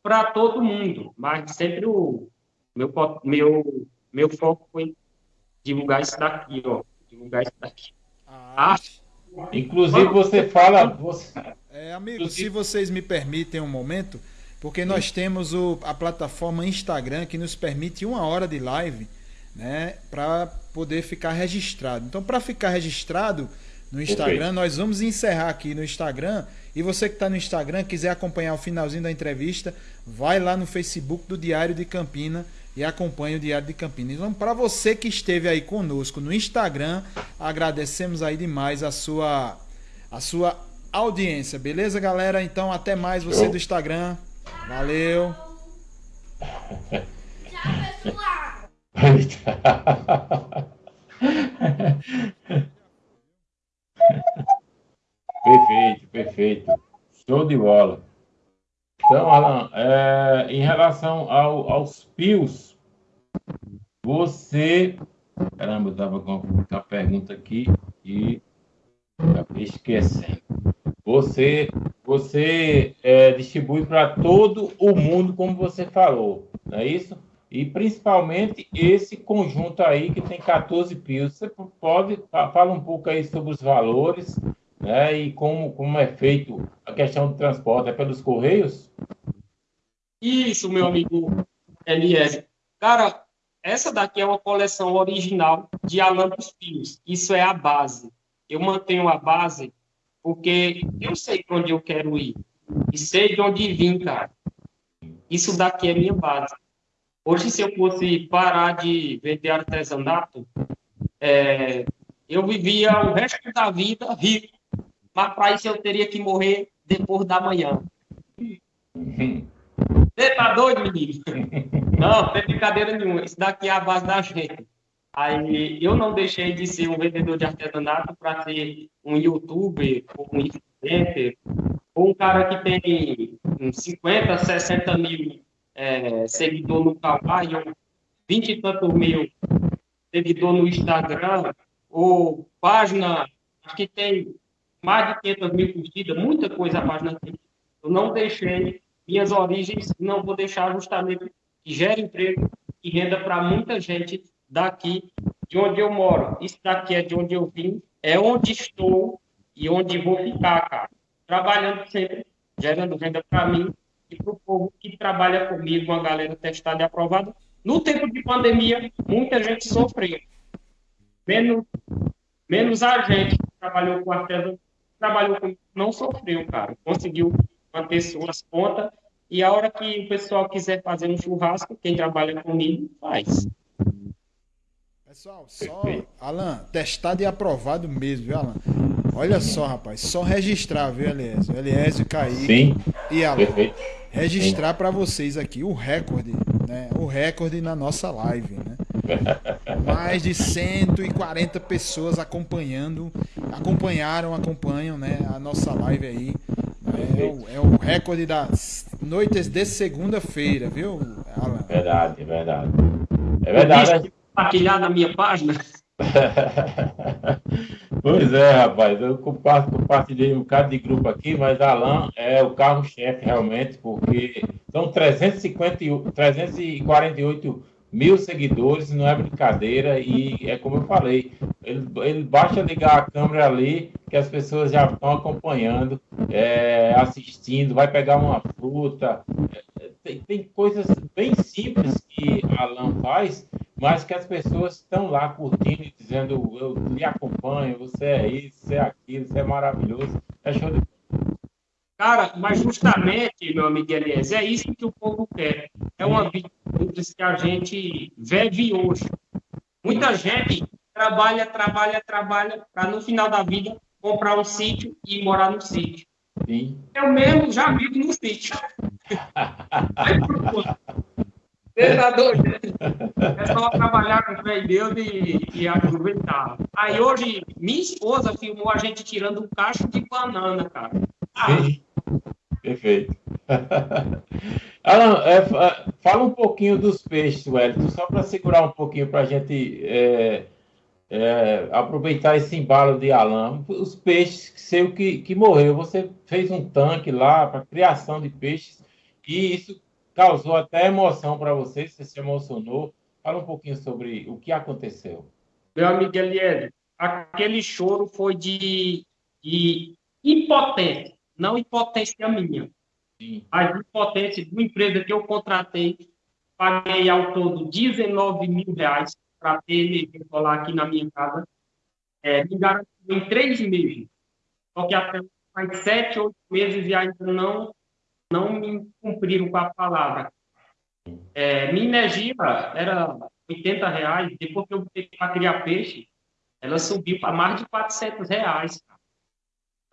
para todo mundo. Mas sempre o meu, meu, meu foco foi divulgar isso daqui, ó. Divulgar isso daqui. Ah, Ah, Inclusive, você fala. Você... É, amigo, se vocês me permitem um momento, porque nós temos o, a plataforma Instagram que nos permite uma hora de live, né, para poder ficar registrado. Então, para ficar registrado no Instagram, Perfeito. nós vamos encerrar aqui no Instagram. E você que está no Instagram, quiser acompanhar o finalzinho da entrevista, vai lá no Facebook do Diário de Campina e acompanhe o Diário de Campina. Então, para você que esteve aí conosco no Instagram, agradecemos aí demais a sua a sua audiência, beleza, galera? Então, até mais você Show. do Instagram. Valeu. Tchau, pessoal. perfeito, perfeito. Show de bola. Então, Alan, é, em relação ao- aos pios, você. Caramba, eu estava com a pergunta aqui e acabei esquecendo. Você, você é, distribui para todo o mundo, como você falou, não é isso? E principalmente esse conjunto aí que tem 14 pios. Você pode fa- fala um pouco aí sobre os valores, né? E como, como é feito a questão do transporte? É pelos correios? Isso, meu amigo Eliezer. Cara, essa daqui é uma coleção original de Alan dos Pios. Isso é a base. Eu mantenho a base porque eu sei onde eu quero ir. E sei de onde vim, cara. Isso daqui é minha base. Hoje, se eu fosse parar de vender artesanato, é, eu vivia o resto da vida rico. Mas para isso eu teria que morrer depois da manhã. Você tá doido, menino? Não, não tem brincadeira nenhuma. Isso daqui é a base da gente. Aí eu não deixei de ser um vendedor de artesanato para ser um youtuber, ou um influencer, ou um cara que tem uns 50, 60 mil é, seguidores no Kawaii, ou 20 e tantos mil seguidores no Instagram, ou página que tem mais de 500 mil curtidas, muita coisa a página tem. Eu não deixei minhas origens, não vou deixar justamente que gere emprego e renda para muita gente daqui de onde eu moro. Isso daqui é de onde eu vim, é onde estou e onde vou ficar, cara. Trabalhando sempre, gerando renda para mim e para o povo que trabalha comigo, uma galera testada e aprovada. No tempo de pandemia, muita gente sofreu. Menos, menos a gente que trabalhou com artesanato, trabalhou com não sofreu, cara. Conseguiu manter suas contas. E a hora que o pessoal quiser fazer um churrasco, quem trabalha comigo, faz. Pessoal, só, Alan, testado e aprovado mesmo, viu, Alan? Olha só, rapaz, só registrar, viu, Eliésio? Eliésio, Kaique Sim, e Alan. perfeito. Registrar para vocês aqui o recorde, né? O recorde na nossa live, né? Mais de 140 pessoas acompanhando, acompanharam, acompanham, né? A nossa live aí. É o, é o recorde das noites de segunda-feira, viu, Alan? Verdade, verdade. É verdade. Compartilhar na minha página. pois é, rapaz, eu compa- compartilhei um bocado de grupo aqui, mas Alan é o carro-chefe realmente, porque são 350, e- 348 mil seguidores, não é brincadeira, e é como eu falei, ele, ele basta ligar a câmera ali, que as pessoas já estão acompanhando, é, assistindo, vai pegar uma fruta, tem, tem coisas bem simples que Alan faz, mas que as pessoas estão lá curtindo e dizendo, eu lhe acompanho, você é isso, você é aquilo, você é maravilhoso. É show de Cara, mas justamente, meu amigo Elias, é isso que o povo quer. É uma vida simples que a gente vive hoje. Muita gente trabalha, trabalha, trabalha, para no final da vida comprar um sítio e morar no sítio. Sim. Eu mesmo já vivo no sítio. Você tá doido? É só trabalhar com fé em Deus e, e aproveitar. Aí hoje, minha esposa filmou a gente tirando um cacho de banana, cara. Ah. Perfeito. Alan, é, fa- fala um pouquinho dos peixes, Wellington, só para segurar um pouquinho para a gente é, é, aproveitar esse embalo de Alan. Os peixes, seu que, que morreu, você fez um tanque lá para criação de peixes e isso causou até emoção para você, você se emocionou. Fala um pouquinho sobre o que aconteceu. Meu amigo Eliezer, aquele choro foi de, de impotência, não impotência minha, Sim. mas impotência de uma empresa que eu contratei, paguei ao todo 19 mil reais para ter energia solar aqui na minha casa, é, me garantiu em três meses, só que até faz sete, oito meses e ainda não, não me cumpriram com a palavra. É, minha energia era 80 reais, depois que eu botei para criar peixe, ela subiu para mais de 400 reais.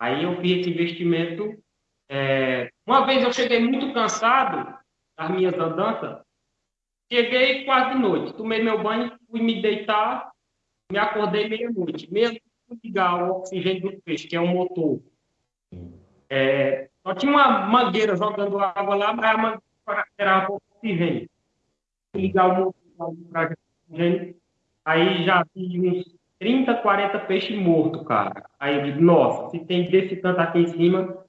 Aí eu fiz esse investimento. é, Uma vez eu cheguei muito cansado das minhas andanças, cheguei quase de noite, tomei meu banho, fui me deitar, me acordei meia-noite, mesmo fui ligar o oxigênio do peixe, que é um motor. É, só tinha uma mangueira jogando água lá, mas a mangueira era pouco oxigênio. Fui ligar o motor para oxigênio, aí já vi uns 30, 40 peixes mortos, cara. Aí eu digo, nossa, se tem desse tanto aqui em cima,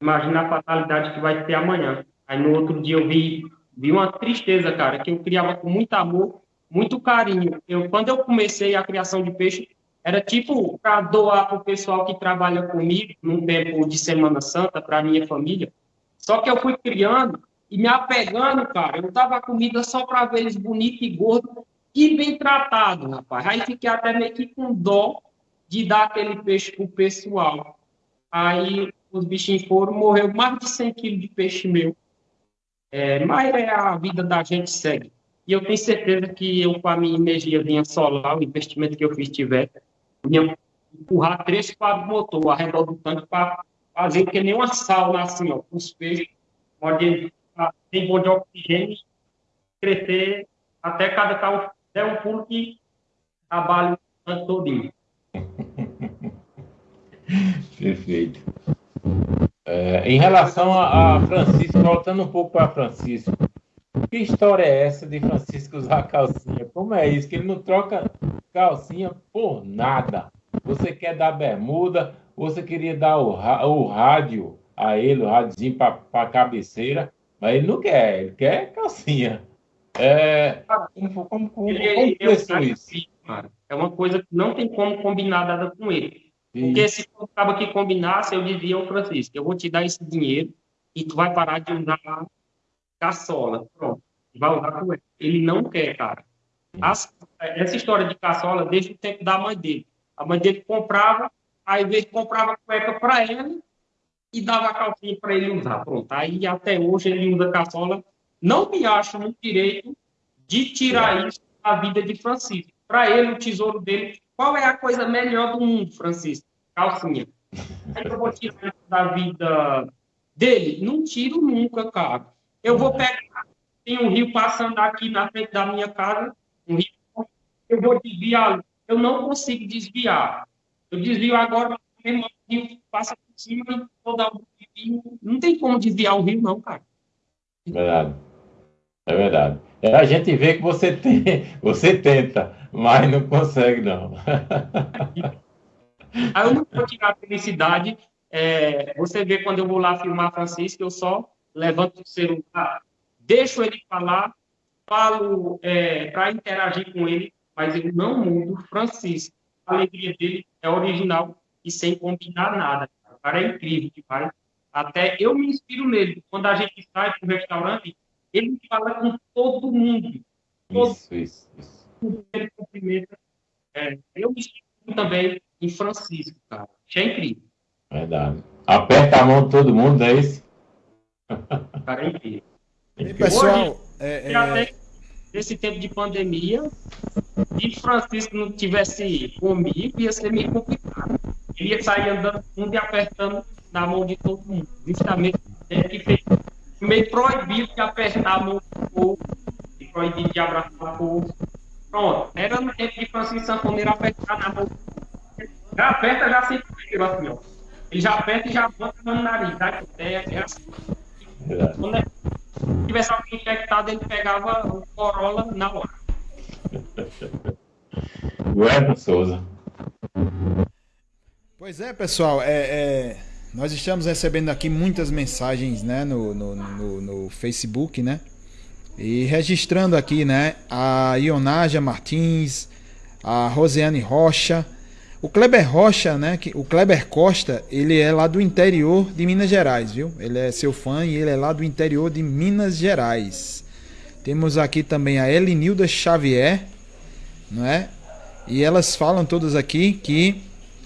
imagina a fatalidade que vai ter amanhã. Aí no outro dia eu vi, vi uma tristeza, cara, que eu criava com muito amor, muito carinho. Eu, quando eu comecei a criação de peixe, era tipo para doar para o pessoal que trabalha comigo num tempo de Semana Santa, para minha família. Só que eu fui criando e me apegando, cara. Eu dava comida só para ver eles bonitos e gordos e bem tratados, rapaz. Aí fiquei até meio que com dó de dar aquele peixe pro pessoal. Aí os bichinhos foram, morreu mais de 100 quilos de peixe meu. É, mas é a vida da gente segue. E eu tenho certeza que eu, com a minha energiazinha solar, o investimento que eu fiz tiver, ia empurrar três, quatro motores ao redor do tanque para fazer que nem uma sauna assim, ó, os peixes, onde tem bom de oxigênio crescer até cada carro der um pulo que trabalho o ano todinho. Perfeito. É, em relação a, a Francisco, voltando um pouco para Francisco, que história é essa de Francisco usar calcinha? Como é isso? Que ele não troca calcinha por nada. Você quer dar bermuda, você queria dar o, o rádio a ele, o rádiozinho para a cabeceira, mas ele não quer, ele quer calcinha. É, como, como, como, Ele, como é isso? cara. É uma coisa que não tem como combinar nada com ele. Porque se eu acaba que combinasse, eu dizia ao Francisco, eu vou te dar esse dinheiro e tu vai parar de usar caçola. Pronto. Vai usar com ele. Ele não quer, cara. As- essa história de caçola desde o tempo da mãe dele. A mãe dele comprava, aí ele comprava cueca para ele e dava calcinha para ele usar. Pronto. Aí até hoje ele usa caçola. Não me acho no direito de tirar isso da vida de Francisco. Para ele, o tesouro dele, qual é a coisa melhor do mundo, Francisco? Calcinha. Aí eu vou tirar isso da vida dele? Não tiro nunca, cara. Eu vou pegar, tem um rio passando aqui na frente da minha casa, um rio, eu vou desviar. Eu não consigo desviar. Eu desvio agora, meu irmão, o rio passa por cima e vou dar um rio. Não tem como desviar o rio, não, cara. Verdade. É verdade. É, a gente vê que você tem, você tenta, mas não consegue, não. Aí eu não vou tirar a felicidade. É, você vê quando eu vou lá filmar Francisco, eu só levanto o celular, deixo ele falar, falo para interagir com ele, mas eu não mudo Francisco. A alegria dele é original e sem combinar nada. O cara é incrível demais. Até eu me inspiro nele. Quando a gente sai para um restaurante, ele fala com todo mundo. Todo Isso, isso, isso. ele cumprimenta. É, eu me inspiro também em Francisco, cara. Isso é incrível. Verdade. Aperta a mão de todo mundo, é isso? Cara é. E pessoal, é, E é, até nesse tempo de pandemia, se Francisco não tivesse comigo, ia ser meio complicado. Ele ia sair andando com mundo e apertando na mão de todo mundo. Justamente é que fez meio proibido de apertar a mão do povo, e proibido de abraçar o povo. Pronto, era no tempo de Francisco Sanfoneiro apertar na mão do povo. Já aperta, já se assim, ó. Ele já aperta e já bota no nariz. Tá? É, é assim. Verdade. Quando é- tivesse alguém infectado, ele pegava o Corolla na hora. Guerra Souza. Pois é, pessoal, é, é, nós estamos recebendo aqui muitas mensagens né, no, no, no, no Facebook, né? E registrando aqui, né? A Ionágia Martins, a Rosiane Rocha, o Kleber Rocha, né? Que, o Kleber Costa, ele é lá do interior de Minas Gerais, viu? Ele é seu fã e ele é lá do interior de Minas Gerais. Temos aqui também a Elinilda Xavier, não é? E elas falam todas aqui que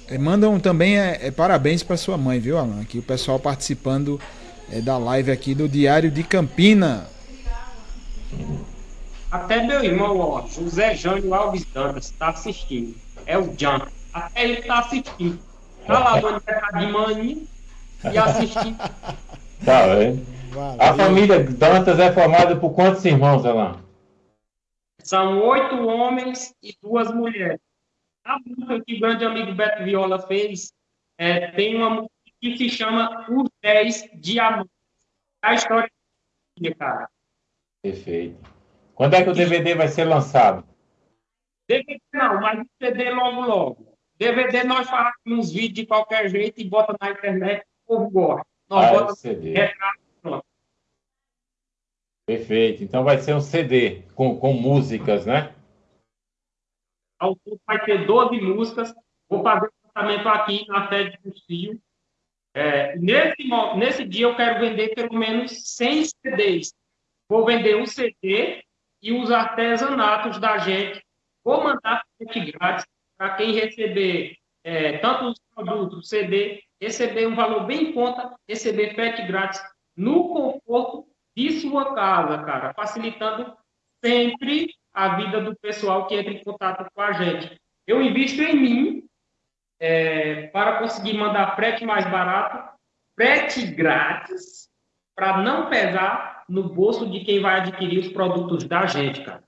eh, mandam também é, é, parabéns para sua mãe, viu, Alan? Aqui o pessoal participando é, da live aqui do Diário de Campina. Até meu irmão, ó, José Jânio Alves Dantas, está assistindo. É o Jan. Até ele está assistindo. Tá lá no aniversário de mãe e assistindo. Tá vendo? A família Dantas é formada por quantos irmãos, Alain? São oito homens e duas mulheres. A música que o grande amigo Beto Viola fez é, tem uma música que se chama Os Dez Diamantes. A história da cara. Perfeito. Quando é que o DVD vai ser lançado? DVD não, mas o CD logo, logo. DVD nós fazemos uns vídeos de qualquer jeito e bota na internet, o povo gosta. Nós Ah, é bota CD. retrato. Perfeito. Então vai ser um CD com, com músicas, né? Ao todo vai ter 12 músicas. Vou fazer o lançamento aqui na sede do CIO. É, nesse, nesse dia eu quero vender pelo menos 100 CDs. Vou vender um CD e os artesanatos da gente. Vou mandar frete grátis para quem receber é, tanto os produtos, CD, receber um valor bem em conta, receber frete grátis no conforto de sua casa, cara, facilitando sempre a vida do pessoal que entra em contato com a gente. Eu invisto em mim é, para conseguir mandar frete mais barato, frete grátis para não pesar no bolso de quem vai adquirir os produtos da gente, cara.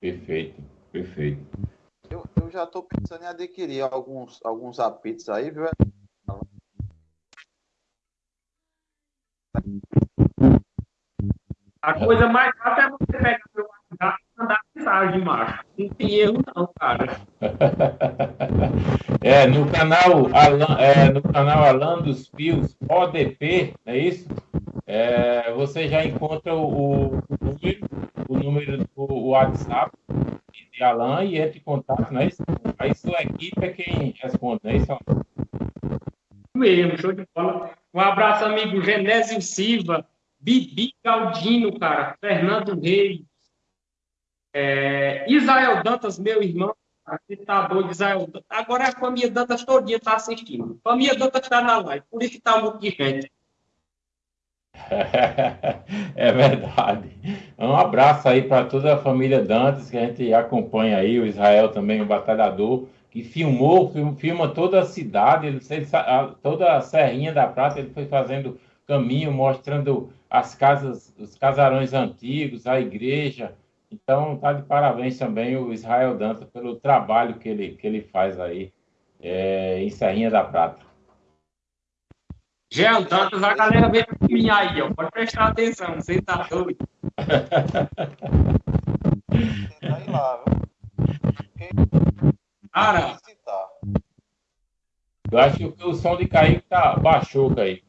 Perfeito, perfeito. Eu, eu já tô pensando em adquirir alguns, alguns apitos aí, viu? A coisa mais fácil é você pegar e mensagem, macho. Não tem erro, não, cara. É, no canal Alan, é, no canal Alan dos Pios, ODP, é isso? É, você já encontra o, o número, o número do WhatsApp de Alan e entra em contato, não é isso? Aí sua equipe é quem responde, não é isso? Mesmo, show de bola. Um abraço, amigo Genésio Silva, Bibi Galdino, cara, Fernando Reis, é, Israel Dantas, meu irmão, aqui tá Israel Dantas. Agora a família Dantas todinha tá assistindo. A família Dantas tá na live, por isso que tá um monte de gente. É verdade. Um abraço aí para toda a família Dantas que a gente acompanha aí, o Israel também, o batalhador, que filmou, film- filma toda a cidade, toda a Serrinha da Prata, ele foi fazendo caminho, mostrando as casas, os casarões antigos, a igreja. Então, tá de parabéns também o Israel Dantas pelo trabalho que ele, que ele faz aí é, em Serrinha da Prata. Jean Dantas, a galera vem pra mim aí, ó. Pode prestar atenção, você tá doido. Tenta ir lá, viu? Cara. Eu acho que o som de Kaique tá, baixou, Kaique.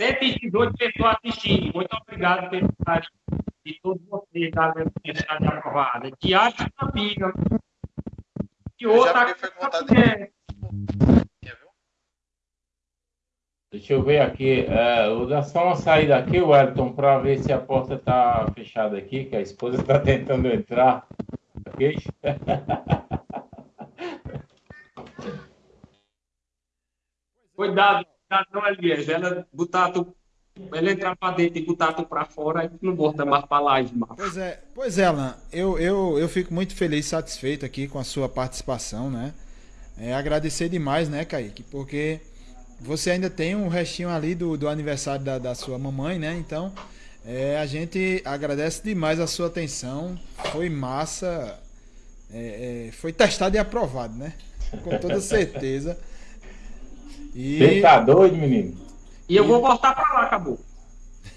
118 pessoas assistindo. Muito obrigado pelo carinho de todos vocês, galera, que está de aprovada. Diário de Campinas. E outra é, viu? Deixa eu ver aqui. É, vou dar só uma saída aqui, Wellington, para ver se a porta está fechada aqui, que a esposa está tentando entrar. Ok? Cuidado, não, Elias. Ela botar tu, ela entrar pra dentro e botar tu pra fora, aí tu não volta mais pra live, mano. Pois é, pois é, Alan, eu, eu, eu fico muito feliz e satisfeito aqui com a sua participação, né? É agradecer demais, né, Kaique? Porque você ainda tem um restinho ali do, do aniversário da, da sua mamãe, né? Então, é, a gente agradece demais a sua atenção. Foi massa, é, é, foi testado e aprovado, né? Com toda certeza. E Você tá doido, menino? E eu vou voltar pra lá, acabou.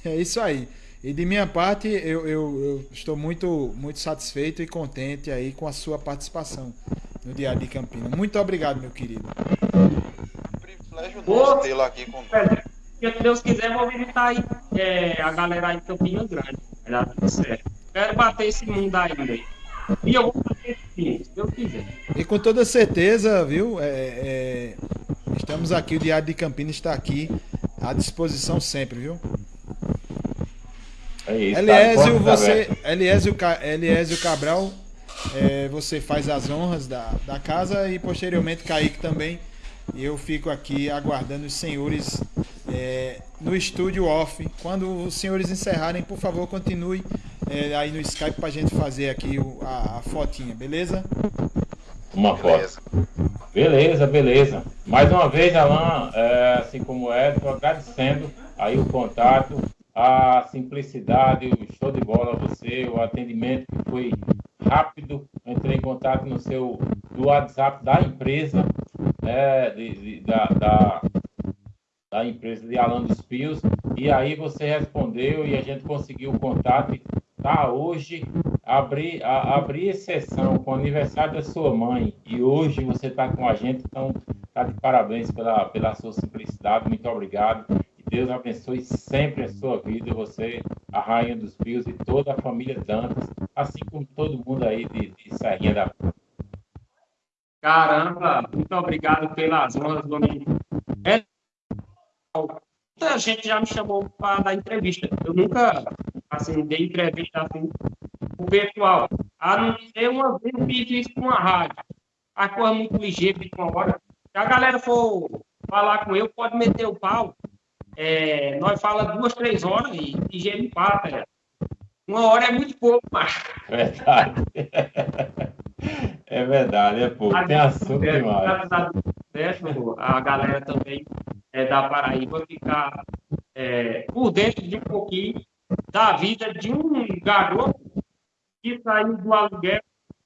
É isso aí. E de minha parte, eu, eu- eu estou muito, muito satisfeito e contente aí com a sua participação no Diário de Campinas. Muito obrigado, meu querido. Privilégio Ô. nosso tê-lo aqui com Se Deus quiser, vou visitar aí é, a galera aí de Campinas Grande. Vai dar tudo certo. Quero bater esse mundo ainda aí. E eu vou esse mundo, se Deus quiser. E com toda certeza, viu? é, é, estamos aqui, o Diário de Campinas está aqui à disposição sempre, viu? É isso. tá, Eliésio, porta você. Eliésio, Ca- Eliésio Cabral, é, você faz as honras da, da casa e posteriormente Kaique também. E eu fico aqui aguardando os senhores é, no estúdio off. Quando os senhores encerrarem, por favor, continue é, aí no Skype pra gente fazer aqui o- a, a fotinha, beleza? Uma foto. Beleza. Beleza. Mais uma vez, Alan, é, assim como o Edson, agradecendo aí o contato, a simplicidade, o show de bola você, o atendimento que foi rápido. Entrei em contato no seu do WhatsApp da empresa, né, de, de- da, da, da empresa de Alan dos Pios, e aí você respondeu e a gente conseguiu o contato. Tá, hoje abri, a, abri exceção com o aniversário da sua mãe e hoje você está com a gente, então tá de parabéns pela, pela sua simplicidade, muito obrigado. E Deus abençoe sempre a sua vida, você, a Rainha dos Pios e toda a família Dantas, assim como todo mundo aí de, de Serrinha da Caramba, muito obrigado pelas honras, do amigo. É, muita gente já me chamou para dar entrevista. Eu nunca, assim, dei entrevista assim o pessoal. A não ser uma vez eu fiz isso com uma rádio. A coisa muito ligeira de uma hora. Se a galera for falar com eu, pode meter o pau. É, nós fala duas, três horas e ligeiro empata. É. Uma hora é muito pouco, mas Verdade. É verdade, é pouco. Tem assunto É, demais. a a galera também é, da Paraíba ficar é, por dentro de um pouquinho da vida de um garoto que saiu do aluguel,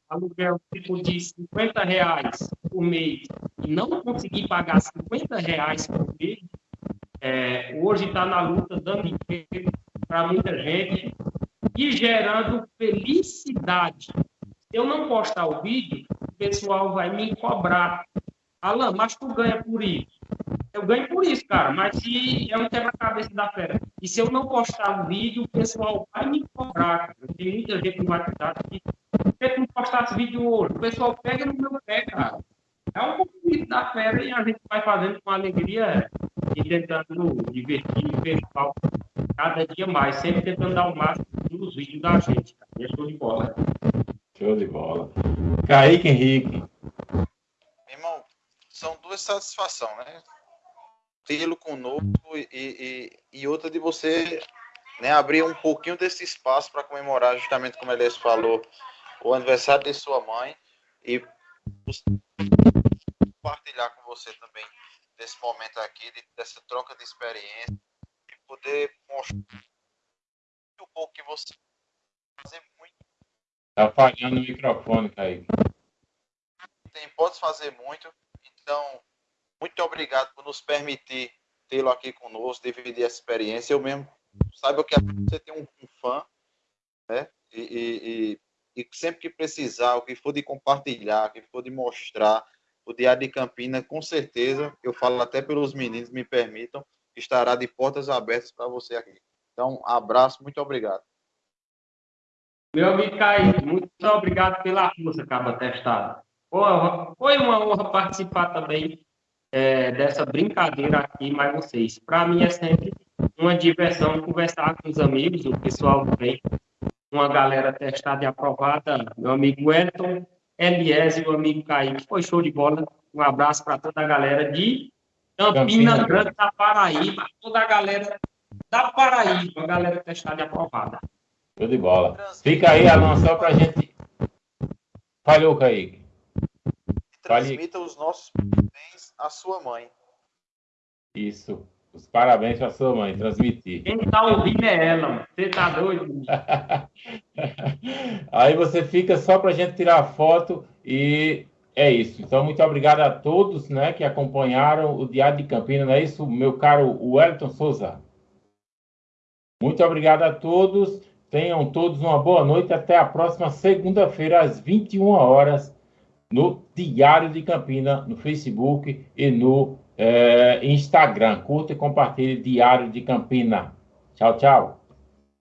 aluguel tipo de 50 reais por mês e não conseguir pagar 50 reais por mês, é, hoje está na luta dando emprego para muita gente e gerando felicidade. Se eu não postar o vídeo, o pessoal vai me cobrar. Alan, mas tu ganha por isso. Eu ganho por isso, cara, mas se é um quebra-cabeça da fera. E se eu não postar o vídeo, o pessoal vai me cobrar, cara. Tem muita gente no WhatsApp que se eu não postasse vídeo hoje, o pessoal pega no meu pé, cara. É um compromisso da fera e a gente vai fazendo com alegria e tentando divertir o pessoal cada dia mais, sempre tentando dar o máximo nos vídeos da gente. Cara. E é show de bola. Show de bola. Kaique Henrique. São duas satisfações, né? Tê-lo conosco e, e, e outra de você né, abrir um pouquinho desse espaço para comemorar, justamente como Elias falou, o aniversário de sua mãe e compartilhar com você também desse momento aqui, de, dessa troca de experiência, e poder mostrar um pouco que você fazer muito. Tá falhando o microfone, Kaique. Tem, pode fazer muito. Então, muito obrigado por nos permitir tê-lo aqui conosco, dividir essa experiência. Eu mesmo saiba que você tem um, um fã, né? E, e, e, e, sempre que precisar, o que for de compartilhar, o que for de mostrar, o Diário de Campina, com certeza, eu falo até pelos meninos, me permitam, estará de portas abertas para você aqui. Então, abraço, muito obrigado. Meu amigo Kaique, muito obrigado pela força, Caba Testado. Foi uma honra participar também é, dessa brincadeira aqui mais vocês. Para mim é sempre uma diversão conversar com os amigos, o pessoal vem, uma galera testada e aprovada, meu amigo Elton, Elias e o amigo Kaique. Foi show de bola. Um abraço para toda a galera de Campina, Grande da Paraíba, toda a galera da Paraíba, a galera testada e aprovada. Show de bola. Fica aí, Alan, só para a gente. Falhou, Kaique. Transmita os nossos parabéns à sua mãe. Isso. Os parabéns para sua mãe, transmitir. Quem está ouvindo é ela, você tá doido? Aí você fica só para a gente tirar a foto e é isso. Então, muito obrigado a todos né, que acompanharam o Diário de Campinas, não é isso, meu caro Wellington Souza? Muito obrigado a todos. Tenham todos uma boa noite. Até a próxima segunda-feira, às 21 horas, no Diário de Campina, no Facebook e no é, Instagram. Curta e compartilhe Diário de Campina. Tchau, tchau.